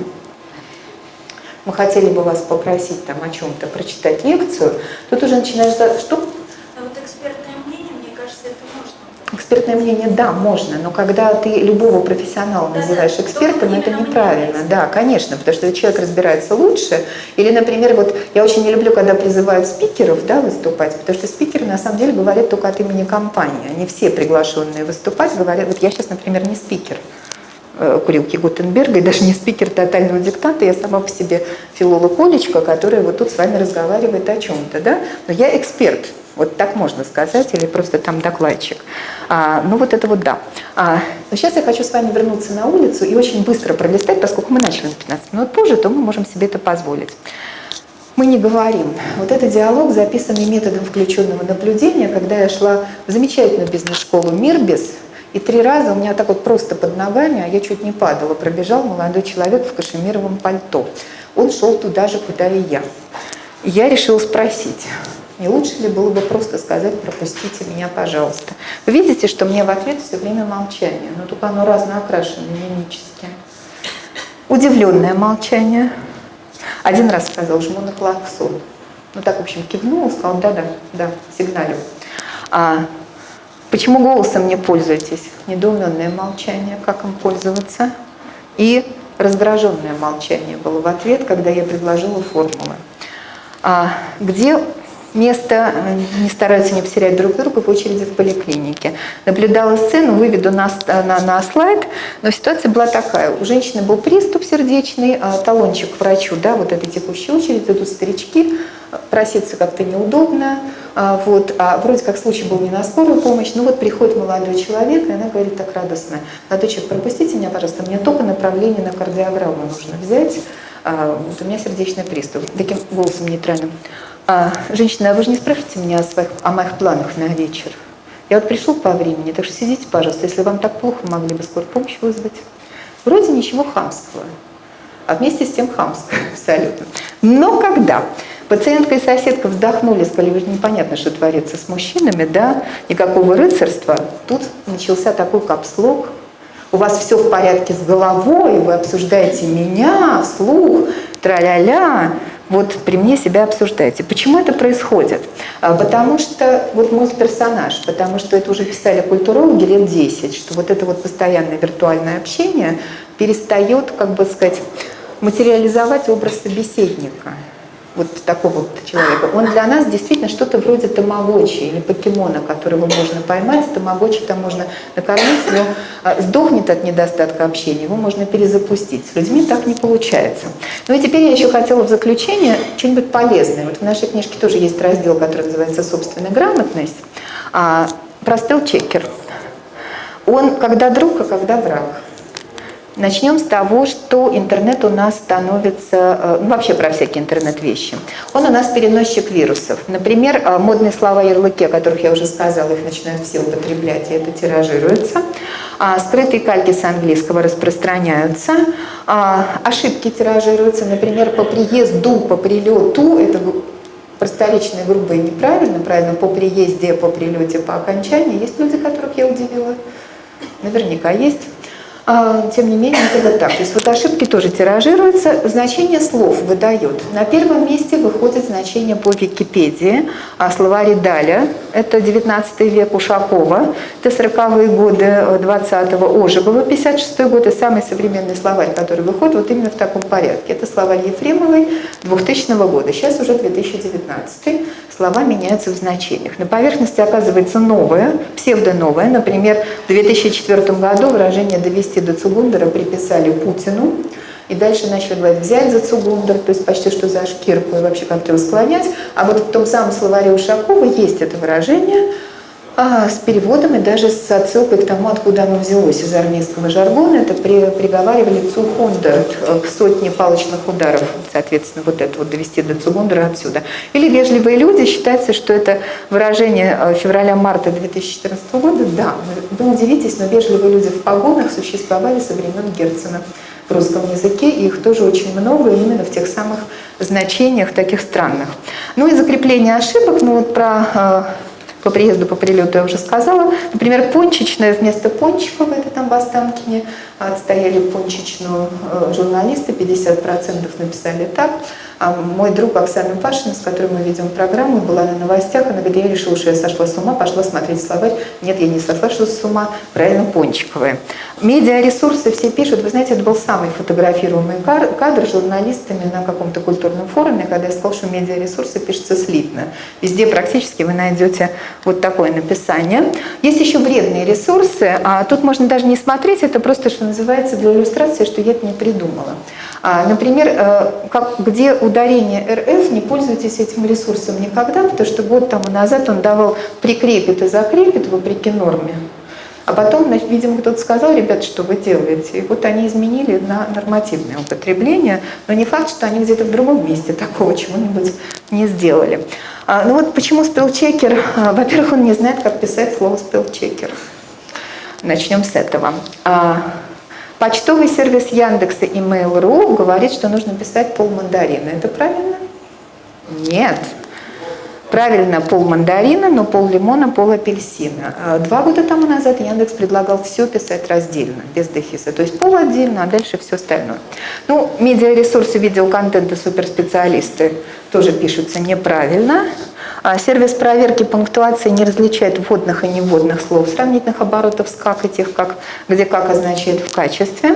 мы хотели бы вас попросить там о чем-то, прочитать лекцию, тут уже начинаешь... Что? А вот экспертное мнение, мне кажется, это можно. Экспертное мнение, да, можно, но когда ты любого профессионала Да, называешь да, экспертом, это неправильно. Да, конечно, потому что человек разбирается лучше. Или, например, вот я очень не люблю, когда призывают спикеров да, выступать, потому что спикеры на самом деле говорят только от имени компании. Они все приглашенные выступать говорят, вот я сейчас, например, не спикер курилки Гутенберга, и даже не спикер тотального диктата, я сама по себе филолог Олечка, которая вот тут с вами разговаривает о чем-то, да, но я эксперт, вот так можно сказать, или просто там докладчик. А, ну вот это вот да. А, но сейчас я хочу с вами вернуться на улицу и очень быстро пролистать, поскольку мы начали на 15 минут позже, то мы можем себе это позволить. Мы не говорим. Вот это диалог, записанный методом включенного наблюдения, когда я шла в замечательную бизнес-школу «Мирбис», и три раза у меня так вот просто под ногами, а я чуть не падала, пробежал молодой человек в кашемировом пальто. Он шел туда же, куда и я. И я решила спросить, не лучше ли было бы просто сказать, пропустите меня, пожалуйста. Вы видите, что мне в ответ все время молчание, но только оно разно окрашено, мимически. Удивленное молчание. Один раз сказал, жму на клаксон. Ну так, в общем, кивнул, сказал, да-да, да, сигналю. А почему голосом не пользуетесь? Недоуменное молчание, как им пользоваться? И раздраженное молчание было в ответ, когда я предложила формулы. А, где место, не стараются не потерять друг друга в очереди в поликлинике. Наблюдала сцену, выведу на, на, на слайд, но ситуация была такая. У женщины был приступ сердечный, а, талончик к врачу, да, вот этой текущей очереди, идут старички, проситься как-то неудобно, а, вот, а вроде как случай был не на скорую помощь, ну вот приходит молодой человек, и она говорит так радостно, молодой человек, пропустите меня, пожалуйста, мне только направление на кардиограмму нужно взять, а, вот у меня сердечный приступ, таким голосом нейтральным. А, женщина, а вы же не спрашиваете меня о, своих, о моих планах на вечер? Я вот пришел по времени, так что сидите, пожалуйста, если вам так плохо, могли бы скорую помощь вызвать. Вроде ничего хамского, а вместе с тем хамского абсолютно. Но когда пациентка и соседка вздохнули, сказали, непонятно, что творится с мужчинами, да, никакого рыцарства, тут начался такой капслог, у вас все в порядке с головой, вы обсуждаете меня вслух, тра-ля-ля, вот при мне себя обсуждаете. Почему это происходит? А, потому что, вот мой персонаж, потому что это уже писали культурологи лет 10, что вот это вот постоянное виртуальное общение перестает, как бы сказать, материализовать образ собеседника вот такого вот человека, он для нас действительно что-то вроде тамагочи или покемона, которого можно поймать, тамагочи там можно накормить, но а, сдохнет от недостатка общения, его можно перезапустить. С людьми так не получается. Ну и теперь я еще хотела в заключение что-нибудь полезное. Вот в нашей книжке тоже есть раздел, который называется «Собственная грамотность». А, простыл чекер. Он когда друг, а когда враг. Начнем с того, что интернет у нас становится, э, ну вообще про всякие интернет-вещи. Он у нас переносчик вирусов. Например, э, модные слова ярлыки, о которых я уже сказала, их начинают все употреблять, и это тиражируется. А скрытые кальки с английского распространяются. А ошибки тиражируются, например, по приезду, по прилету, это просторечное, грубо и неправильно, правильно, по приезде, по прилете, по окончании. Есть люди, которых я удивила? Наверняка есть. А, тем не менее, это так. То есть вот ошибки тоже тиражируются. Значение слов выдает. На первом месте выходит значение по Википедии. А словари Даля, это 19 век Ушакова, это 40-е годы 20-го Ожегова, 56 год, и самый современный словарь, который выходит вот именно в таком порядке. Это словарь Ефремовой 2000 года, сейчас уже 2019 слова меняются в значениях. На поверхности оказывается новое, псевдоновое. Например, в 2004 году выражение «довести до Цугундера» приписали Путину, и дальше начали говорить «взять за Цугундер», то есть почти что за шкирку и вообще как-то его склонять. А вот в том самом словаре Ушакова есть это выражение, а, с переводом и даже с отсылкой к тому, откуда оно взялось из армейского жаргона. Это при, приговаривали цухунда к сотне палочных ударов, соответственно, вот это вот довести до цугундера отсюда. Или вежливые люди, считается, что это выражение э, февраля-марта 2014 года. Да, вы удивитесь, но вежливые люди в погонах существовали со времен Герцена в русском языке, и их тоже очень много именно в тех самых значениях таких странных. Ну и закрепление ошибок, ну вот про э, по приезду, по прилету я уже сказала. Например, пончичная вместо пончиков, это там в Останкине, отстояли пончичную э, журналисты, 50% написали так. А мой друг Оксана Пашина, с которой мы ведем программу, была на новостях, она говорит, я решила, что я сошла с ума, пошла смотреть словарь. Нет, я не сошла с ума, правильно, пончиковые. Медиаресурсы все пишут, вы знаете, это был самый фотографируемый кадр журналистами на каком-то культурном форуме, когда я сказала, что медиаресурсы пишутся слитно. Везде практически вы найдете вот такое написание. Есть еще вредные ресурсы, а тут можно даже не смотреть, это просто, что называется, для иллюстрации, что я это не придумала. А, например, э, как, где ударение РФ, не пользуйтесь этим ресурсом никогда, потому что год тому назад он давал прикрепит и закрепит вопреки норме. А потом, видимо, кто-то сказал, ребят, что вы делаете? И вот они изменили на нормативное употребление, но не факт, что они где-то в другом месте такого чего-нибудь не сделали. А, ну вот почему спелчекер? А, во-первых, он не знает, как писать слово спелчекер. Начнем с этого. А, Почтовый сервис Яндекса и Mail.ru говорит, что нужно писать пол мандарина. Это правильно? Нет. Правильно, пол мандарина, но пол лимона, пол апельсина. А два года тому назад Яндекс предлагал все писать раздельно, без дефиса. То есть пол отдельно, а дальше все остальное. Ну, медиаресурсы, видеоконтента, суперспециалисты тоже пишутся неправильно. А сервис проверки пунктуации не различает вводных и невводных слов, сравнительных оборотов с как и тех, как, где как означает в качестве.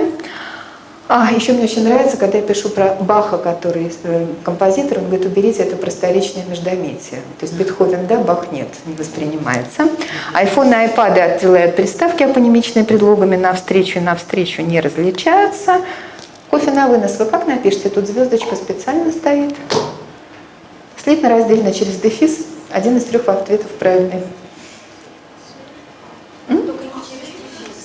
А, еще мне очень нравится, когда я пишу про Баха, который э, композитор, он говорит, уберите это просторечное междометие. То есть Бетховен, да, Бах нет, не воспринимается. Айфон и айпады отделяют приставки апонимичные предлогами навстречу и навстречу не различаются. Кофе на вынос вы как напишите? Тут звездочка специально стоит. Слитно раздельно через дефис. Один из трех ответов правильный.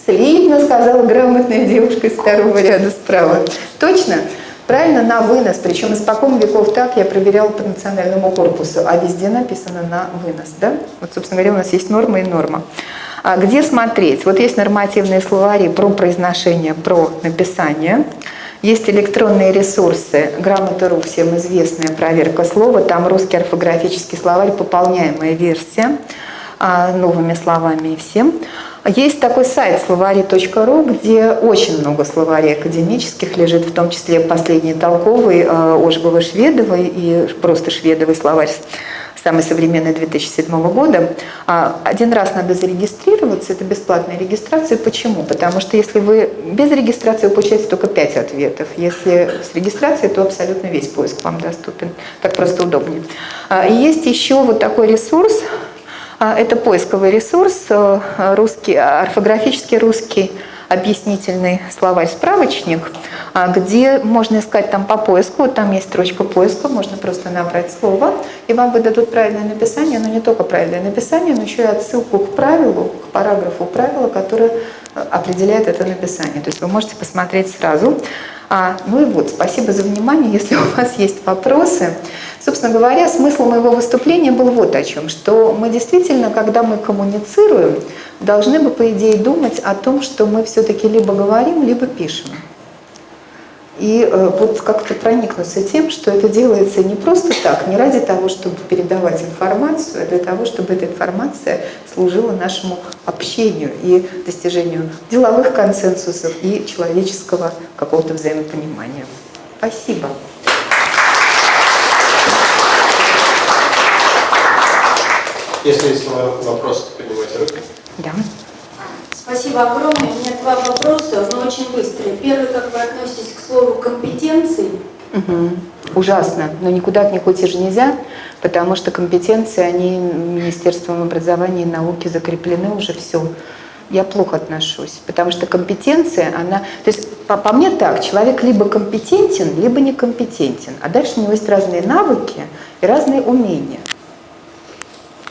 Слитно, сказала грамотная девушка из второго ряда справа. Точно? Правильно, на вынос. Причем испокон веков так я проверяла по национальному корпусу, а везде написано на вынос. Да? Вот, собственно говоря, у нас есть норма и норма. А где смотреть? Вот есть нормативные словари про произношение, про написание. Есть электронные ресурсы, грамота.ру, всем известная проверка слова, там русский орфографический словарь, пополняемая версия а, новыми словами и всем. Есть такой сайт словари.ру, где очень много словарей академических лежит, в том числе последний толковый а, Ожегова-Шведовой и просто Шведовый словарь самый современный 2007 года. А, один раз надо зарегистрироваться, это бесплатная регистрация. Почему? Потому что если вы без регистрации, вы получаете только 5 ответов. Если с регистрацией, то абсолютно весь поиск вам доступен. Так просто удобнее. А, и есть еще вот такой ресурс, это поисковый ресурс, э, русский, орфографический русский объяснительный словарь-справочник, а, где можно искать там по поиску, вот там есть строчка поиска, можно просто набрать слово, и вам выдадут правильное написание, но не только правильное написание, но еще и отсылку к правилу, к параграфу правила, которое э, определяет это написание. То есть вы можете посмотреть сразу. А, ну и вот, спасибо за внимание. Если у вас есть вопросы, собственно говоря, смысл моего выступления был вот о чем, что мы действительно, когда мы коммуницируем, должны бы, по идее, думать о том, что мы все-таки либо говорим, либо пишем. И э, вот как-то проникнуться тем, что это делается не просто так, не ради того, чтобы передавать информацию, а для того, чтобы эта информация служила нашему общению и достижению деловых консенсусов и человеческого какого-то взаимопонимания. Спасибо. Если есть вопрос, поднимайте руку. Да. Спасибо огромное. У меня два вопроса, но очень быстрые. Первый, как вы относитесь к слову компетенции? Угу. Ужасно, но никуда от них уйти же нельзя, потому что компетенции, они Министерством образования и науки закреплены уже все. Я плохо отношусь, потому что компетенция, она... То есть по, по мне так, человек либо компетентен, либо некомпетентен, а дальше у него есть разные навыки и разные умения.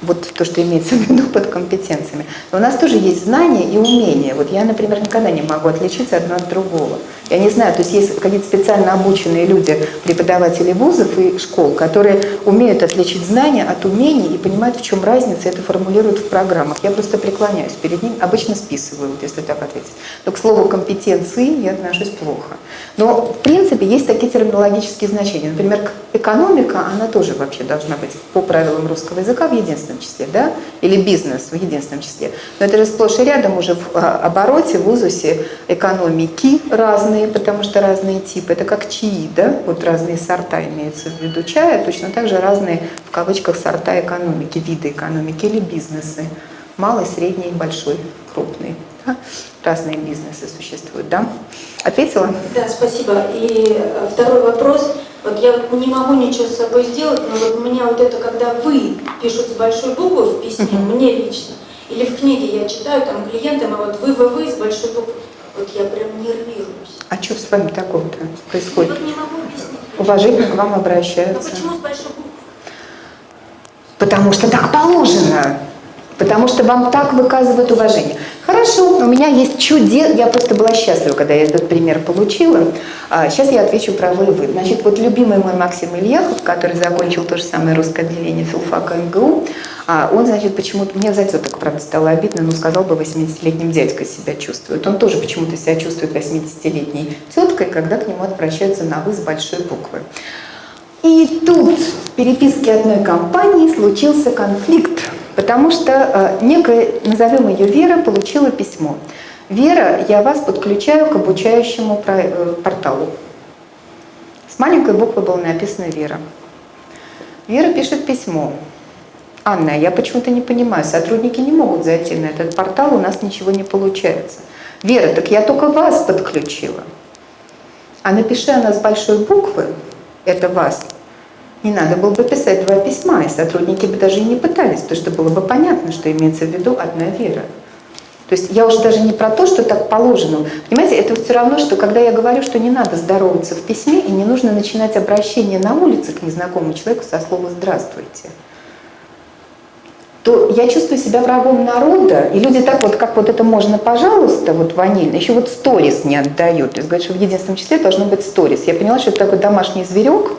Вот то, что имеется в виду под компетенциями. Но у нас тоже есть знания и умения. Вот я, например, никогда не могу отличить одно от другого. Я не знаю, то есть есть какие-то специально обученные люди, преподаватели вузов и школ, которые умеют отличить знания от умений и понимают, в чем разница, это формулируют в программах. Я просто преклоняюсь перед ним, обычно списываю, вот если так ответить. Но к слову компетенции я отношусь плохо. Но, в принципе, есть такие терминологические значения. Например, экономика, она тоже вообще должна быть по правилам русского языка в единственном числе, да? Или бизнес в единственном числе. Но это же сплошь и рядом уже в а, обороте, в узусе экономики разные, потому что разные типы. Это как чаи, да? Вот разные сорта имеются в виду чая, точно так же разные, в кавычках, сорта экономики, виды экономики или бизнесы. Малый, средний, большой, крупный. Да? Разные бизнесы существуют, да? Ответила? Да, спасибо. И э, второй вопрос. Вот я вот не могу ничего с собой сделать, но вот у меня вот это, когда «вы» пишут с большой буквы в письме, Мгм. мне лично, или в книге я читаю там клиентам, а вот «вы», «вы», «вы» с большой буквы, вот я прям нервируюсь. А что с вами такого-то происходит? Вот не могу объяснить. Уважительно к вам Но обращаются. почему с большой буквы? Потому что так положено. Потому что вам так выказывают уважение. Хорошо, у меня есть чудес. Я просто была счастлива, когда я этот пример получила. А, сейчас я отвечу про вы вы. Значит, вот любимый мой Максим Ильяхов, который закончил то же самое русское отделение филфака МГУ, а, он, значит, почему-то, мне за это так, правда, стало обидно, но сказал бы, 80-летним дядькой себя чувствует. Он тоже почему-то себя чувствует 80-летней теткой, когда к нему обращаются на «вы» с большой буквы. И тут в переписке одной компании случился конфликт, потому что э, некая, назовем ее Вера, получила письмо. Вера, я вас подключаю к обучающему э, порталу. С маленькой буквы было написано Вера. Вера пишет письмо. Анна, я почему-то не понимаю, сотрудники не могут зайти на этот портал, у нас ничего не получается. Вера, так я только вас подключила. А напиши она с большой буквы, это вас, не надо было бы писать два письма, и сотрудники бы даже и не пытались, потому что было бы понятно, что имеется в виду одна вера. То есть я уже даже не про то, что так положено. Понимаете, это все равно, что когда я говорю, что не надо здороваться в письме и не нужно начинать обращение на улице к незнакомому человеку со слова «здравствуйте», то я чувствую себя врагом народа, и люди так вот, как вот это можно, пожалуйста, вот ванильно, еще вот сторис не отдают. То есть говорят, что в единственном числе должно быть сторис. Я поняла, что это такой домашний зверек,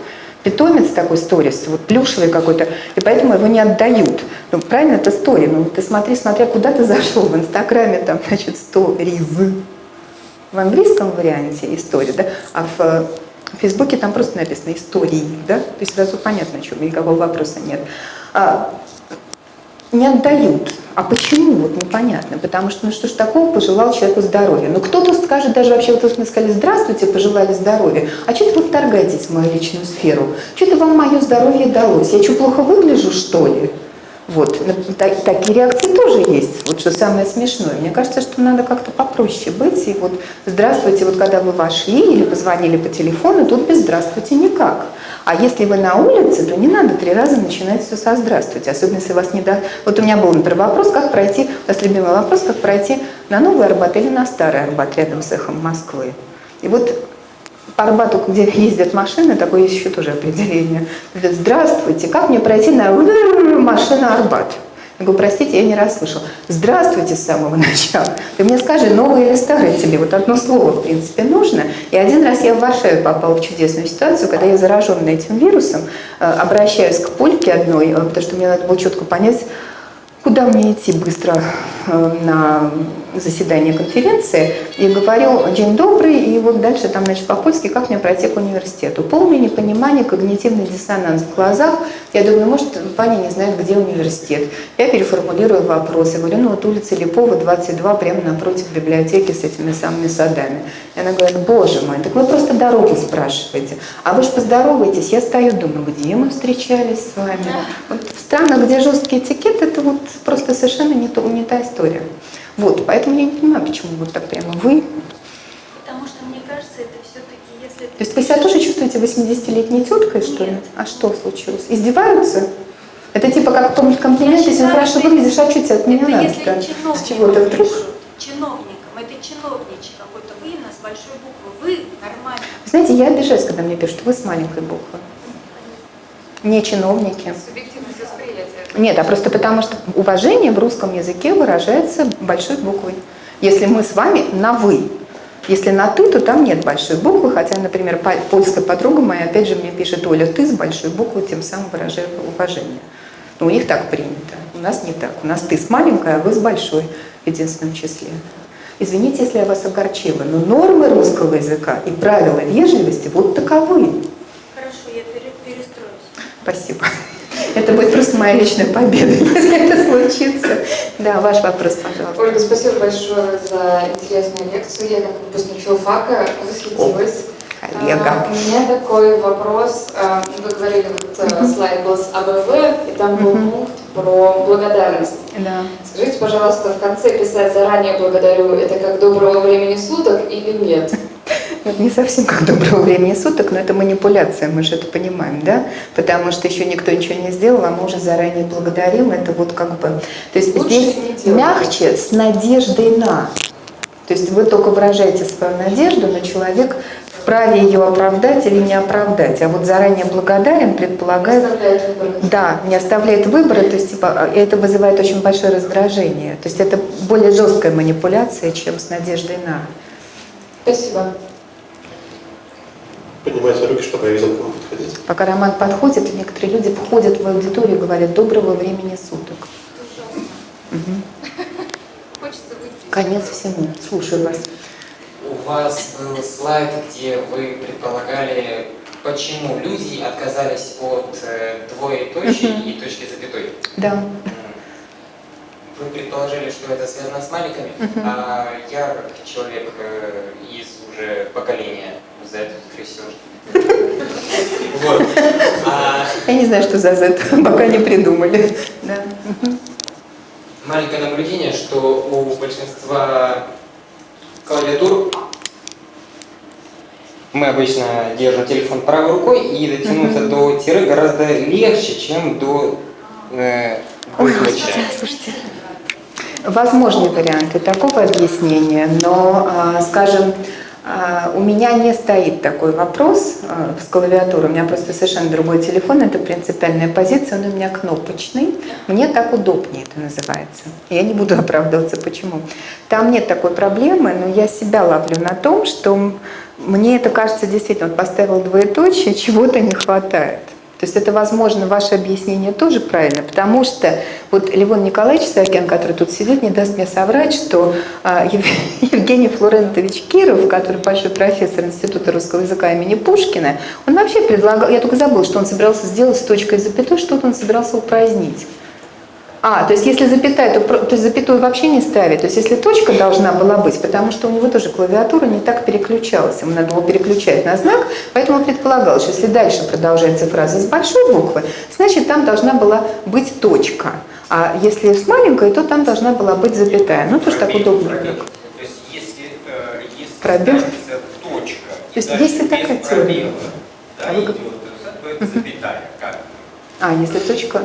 питомец такой сторис, вот плюшевый какой-то, и поэтому его не отдают. Ну, правильно, это стори. Ну, ты смотри, смотря куда ты зашел, в Инстаграме там, значит, сториз. В английском варианте история, да, а в э, в Фейсбуке там просто написано истории, да, то есть сразу понятно, о чем, никакого вопроса нет. А, не отдают. А почему? Вот непонятно. Потому что, ну что ж такого, пожелал человеку здоровья. Ну кто-то скажет, даже вообще, вот вы мне сказали, здравствуйте, пожелали здоровья. А что это вы вторгаетесь в мою личную сферу? Что-то вам мое здоровье далось. Я что, плохо выгляжу, что ли? Вот, так- такие реакции тоже есть. Вот что самое смешное. Мне кажется, что надо как-то попроще быть. И вот здравствуйте, вот когда вы вошли или позвонили по телефону, тут без здравствуйте никак. А если вы на улице, то не надо три раза начинать все со здравствуйте. Особенно если вас не да. Вот у меня был, например, вопрос, как пройти, у нас любимый вопрос, как пройти на Новый Арбат или на Старый Арбат рядом с эхом Москвы. И вот Арбату, где ездят машины, такое есть еще тоже определение. Говорят, Здравствуйте, как мне пройти на машина Арбат? Я говорю, простите, я не расслышал. Здравствуйте с самого начала. Ты мне скажи, новый или старый тебе? Вот одно слово, в принципе, нужно. И один раз я в Варшаве попала в чудесную ситуацию, когда я зараженная этим вирусом, э, обращаюсь к польке одной, э, потому что мне надо было четко понять, куда мне идти быстро э, на заседание конференции, и говорю «День добрый», и вот дальше там, значит, по-польски, как мне пройти к университету. Полное непонимание, когнитивный диссонанс в глазах. Я думаю, может, Ваня не знает, где университет. Я переформулирую вопрос. Я говорю, ну вот улица Липова, 22, прямо напротив библиотеки с этими самыми садами. И она говорит, боже мой, так вы просто дорогу спрашиваете. А вы же поздороваетесь. Я стою, думаю, где мы встречались с вами? Вот в странах, где жесткий этикет, это вот просто совершенно не, то, не та история. Вот, поэтому я не понимаю, почему вот так прямо вы. Потому что, мне кажется, это все-таки, если... То есть вы себя тоже чувствуете 80-летней теткой, что ли? А что случилось? Издеваются? Это типа как помнить комплимент, Я если хорошо выглядишь, а что тебе от меня надо? да? С чиновникам чего-то вдруг? чиновникам, это чиновничий какой-то вы на с большой буквы, вы нормально. Знаете, я обижаюсь, когда мне пишут, вы с маленькой буквы. Не чиновники. Субъективность. Нет, а просто потому что уважение в русском языке выражается большой буквой. Если мы с вами на «вы», если на «ты», то там нет большой буквы, хотя, например, польская подруга моя, опять же, мне пишет «Оля, ты» с большой буквы, тем самым выражая уважение. Но у них так принято, у нас не так. У нас «ты» с маленькой, а «вы» с большой в единственном числе. Извините, если я вас огорчила, но нормы русского языка и правила вежливости вот таковы. Хорошо, я пере- перестроюсь. Спасибо. Это будет просто моя личная победа, если это случится. Да, ваш вопрос, пожалуйста. Ольга, спасибо большое за интересную лекцию. Я как выпускник филфака восхитилась. Коллега. А, У меня такой вопрос. А, Вы говорили, вот э, слайд был с АБВ, и там был пункт про благодарность. Да. Скажите, пожалуйста, в конце писать заранее благодарю, это как доброго времени суток или нет? Это не совсем как доброго времени суток, но это манипуляция, мы же это понимаем, да? Потому что еще никто ничего не сделал, а мы уже заранее благодарим. Это вот как бы... То есть Лучше здесь мягче, с надеждой на. То есть вы только выражаете свою надежду, но человек вправе ее оправдать или не оправдать. А вот заранее благодарен предполагает... Оставляет выбор. Да, не оставляет выбора, то есть типа, это вызывает очень большое раздражение. То есть это более жесткая манипуляция, чем с надеждой на. Спасибо. Поднимайте руки, чтобы я видел, к кому подходить. Пока Роман подходит, некоторые люди входят в аудиторию и говорят «доброго времени суток». Выйти. Конец всему. Слушаю вас. У вас был слайд, где вы предполагали, почему люди отказались от э, двоеточия Мгм. и точки запятой. Да. Вы предположили, что это связано с маликами, Мгм. а я, как человек э, из уже поколения, за это, скорее всего, Вот. А Я не знаю, что за Z, пока не придумали. Да. Маленькое наблюдение, что у большинства клавиатур мы обычно держим телефон правой рукой и дотянуться до тире гораздо легче, чем до э, Ой, господи, слушайте. Возможны варианты такого объяснения, но, а, скажем, у меня не стоит такой вопрос а, с клавиатурой. У меня просто совершенно другой телефон, это принципиальная позиция, он у меня кнопочный. Мне так удобнее это называется. Я не буду оправдываться, почему. Там нет такой проблемы, но я себя ловлю на том, что мне это кажется действительно, вот поставил двоеточие, чего-то не хватает. То есть это, возможно, ваше объяснение тоже правильно, потому что вот Левон Николаевич Саакян, который тут сидит, не даст мне соврать, что а, Ев- Евгений Флорентович Киров, который большой профессор Института русского языка имени Пушкина, он вообще предлагал, я только забыла, что он собирался сделать с точкой запятой, что-то он собирался упразднить. А, то есть если запятая, то, то есть запятую вообще не ставить. То есть если точка должна была быть, потому что у него тоже клавиатура не так переключалась. Ему надо было переключать на знак, поэтому предполагалось, что если дальше продолжается фраза с большой буквы, значит там должна была быть точка. А если с маленькой, то там должна была быть запятая. Ну, тоже так удобно. пробел. То есть если, э, если Пробел? точка, То есть дальше есть и без такая пробела, да, А вы идет, то это запятая. Как? А, если точка...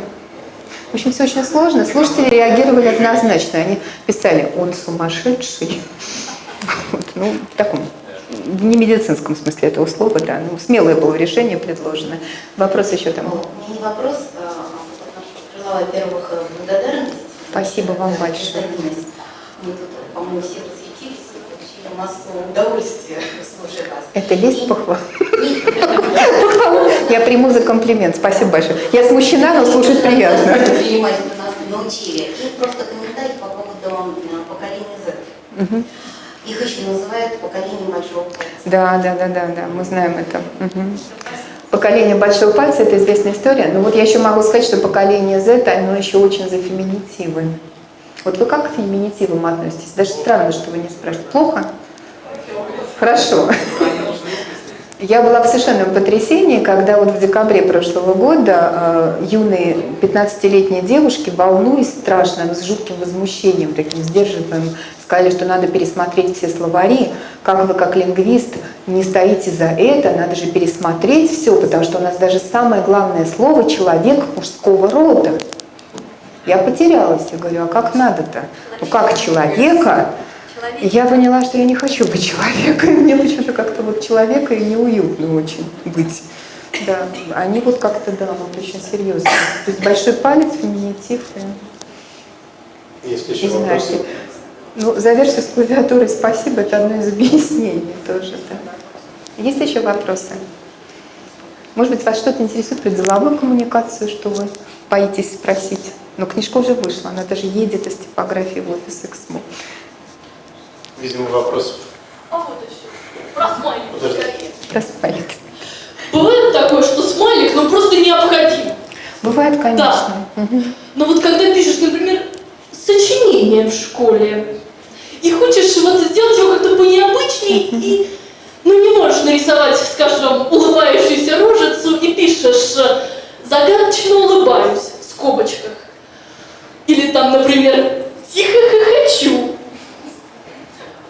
В общем, все очень сложно. Слушатели реагировали однозначно. Они писали, он сумасшедший. Вот, ну, в таком, в немедицинском смысле этого слова, да. Ну, смелое было решение предложено. Вопрос еще там. Ну, не вопрос, а во-первых, э, благодарность. Спасибо вам большое. Мы тут, по-моему, все и получили массу удовольствия, слушая вас. Это лезть И- похвал. Я приму за комплимент. Спасибо большое. Я смущена, но слушать приятно. Нас научили. И просто комментарий по поводу э, поколения Z. Их еще называют поколением большого пальца. Да, да, да, да, да, мы знаем это. Поколение большого пальца – это известная история. Но вот я еще могу сказать, что поколение Z, оно еще очень за феминитивы. Вот вы как к феминитивам относитесь? Даже странно, что вы не спрашиваете. Плохо? Хорошо. Я была в совершенном потрясении, когда вот в декабре прошлого года э, юные 15-летние девушки, волнуясь страшно, с жутким возмущением, таким сдерживаемым, сказали, что надо пересмотреть все словари. Как вы, как лингвист, не стоите за это, надо же пересмотреть все, потому что у нас даже самое главное слово «человек мужского рода». Я потерялась, я говорю, а как надо-то? Ну как человека? Я поняла, что я не хочу быть человеком. Мне почему-то как-то вот человека и неуютно очень быть. Да, они вот как-то, да, вот очень серьезно. То есть большой палец, феминитив. и- Есть еще И вопросы? знаки. Ну, за версию с клавиатурой спасибо, это одно из объяснений тоже. Да. Есть еще вопросы? Может быть, вас что-то интересует про деловую коммуникацию, что вы боитесь спросить? Но книжка уже вышла, она даже едет из типографии в офис Эксмо. Видимо, вопрос. А вот еще. Про смайлик Подожди. скорее. Распалик. Бывает такое, что смайлик, ну просто необходим. Бывает, конечно. Мгм. Но вот когда пишешь, например, сочинение в школе, и хочешь вот сделать его как-то понеобычней, и ну не можешь нарисовать, скажем, улыбающуюся рожицу, и пишешь э, «загадочно улыбаюсь» в скобочках. Или там, например, «тихо хохочу».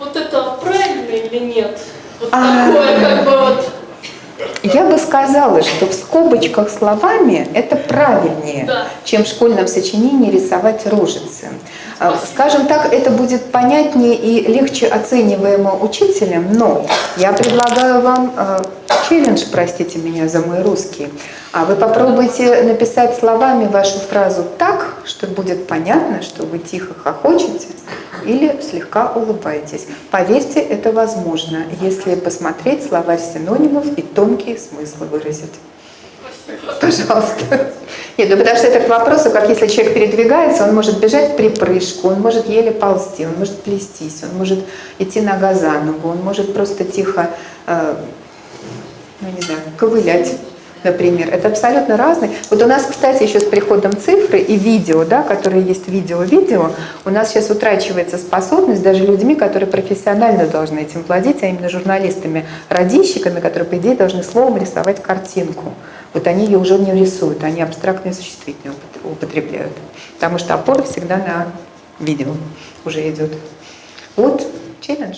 Вот это правильно или нет? Вот А. такое как бы вот... Я бы сказала, что в скобочках словами это правильнее, Да. чем в школьном сочинении рисовать рожицы. А, Скажем так, это будет понятнее и легче оцениваемо учителем, но я предлагаю вам э, челлендж, простите меня за мой русский. А Вы попробуйте написать словами вашу фразу так, что будет понятно, что вы тихо хохочете или слегка улыбаетесь. Поверьте, это возможно, если посмотреть словарь синонимов и тонкие смыслы выразить. Пожалуйста. Нет, ну потому что это к вопросу, как если человек передвигается, он может бежать в припрыжку, он может еле ползти, он может плестись, он может идти нога за ногу, он может просто тихо, э, ну не знаю, ковылять, например. Это абсолютно разные. Вот у нас, кстати, еще с приходом цифры и видео, да, которые есть видео-видео, у нас сейчас утрачивается способность даже людьми, которые профессионально должны этим владеть, а именно журналистами, радищиками, которые, по идее, должны словом рисовать картинку. Вот они ее уже не рисуют, они абстрактные существительные упот- употребляют. Потому что опора всегда на видео уже идет. Вот челлендж.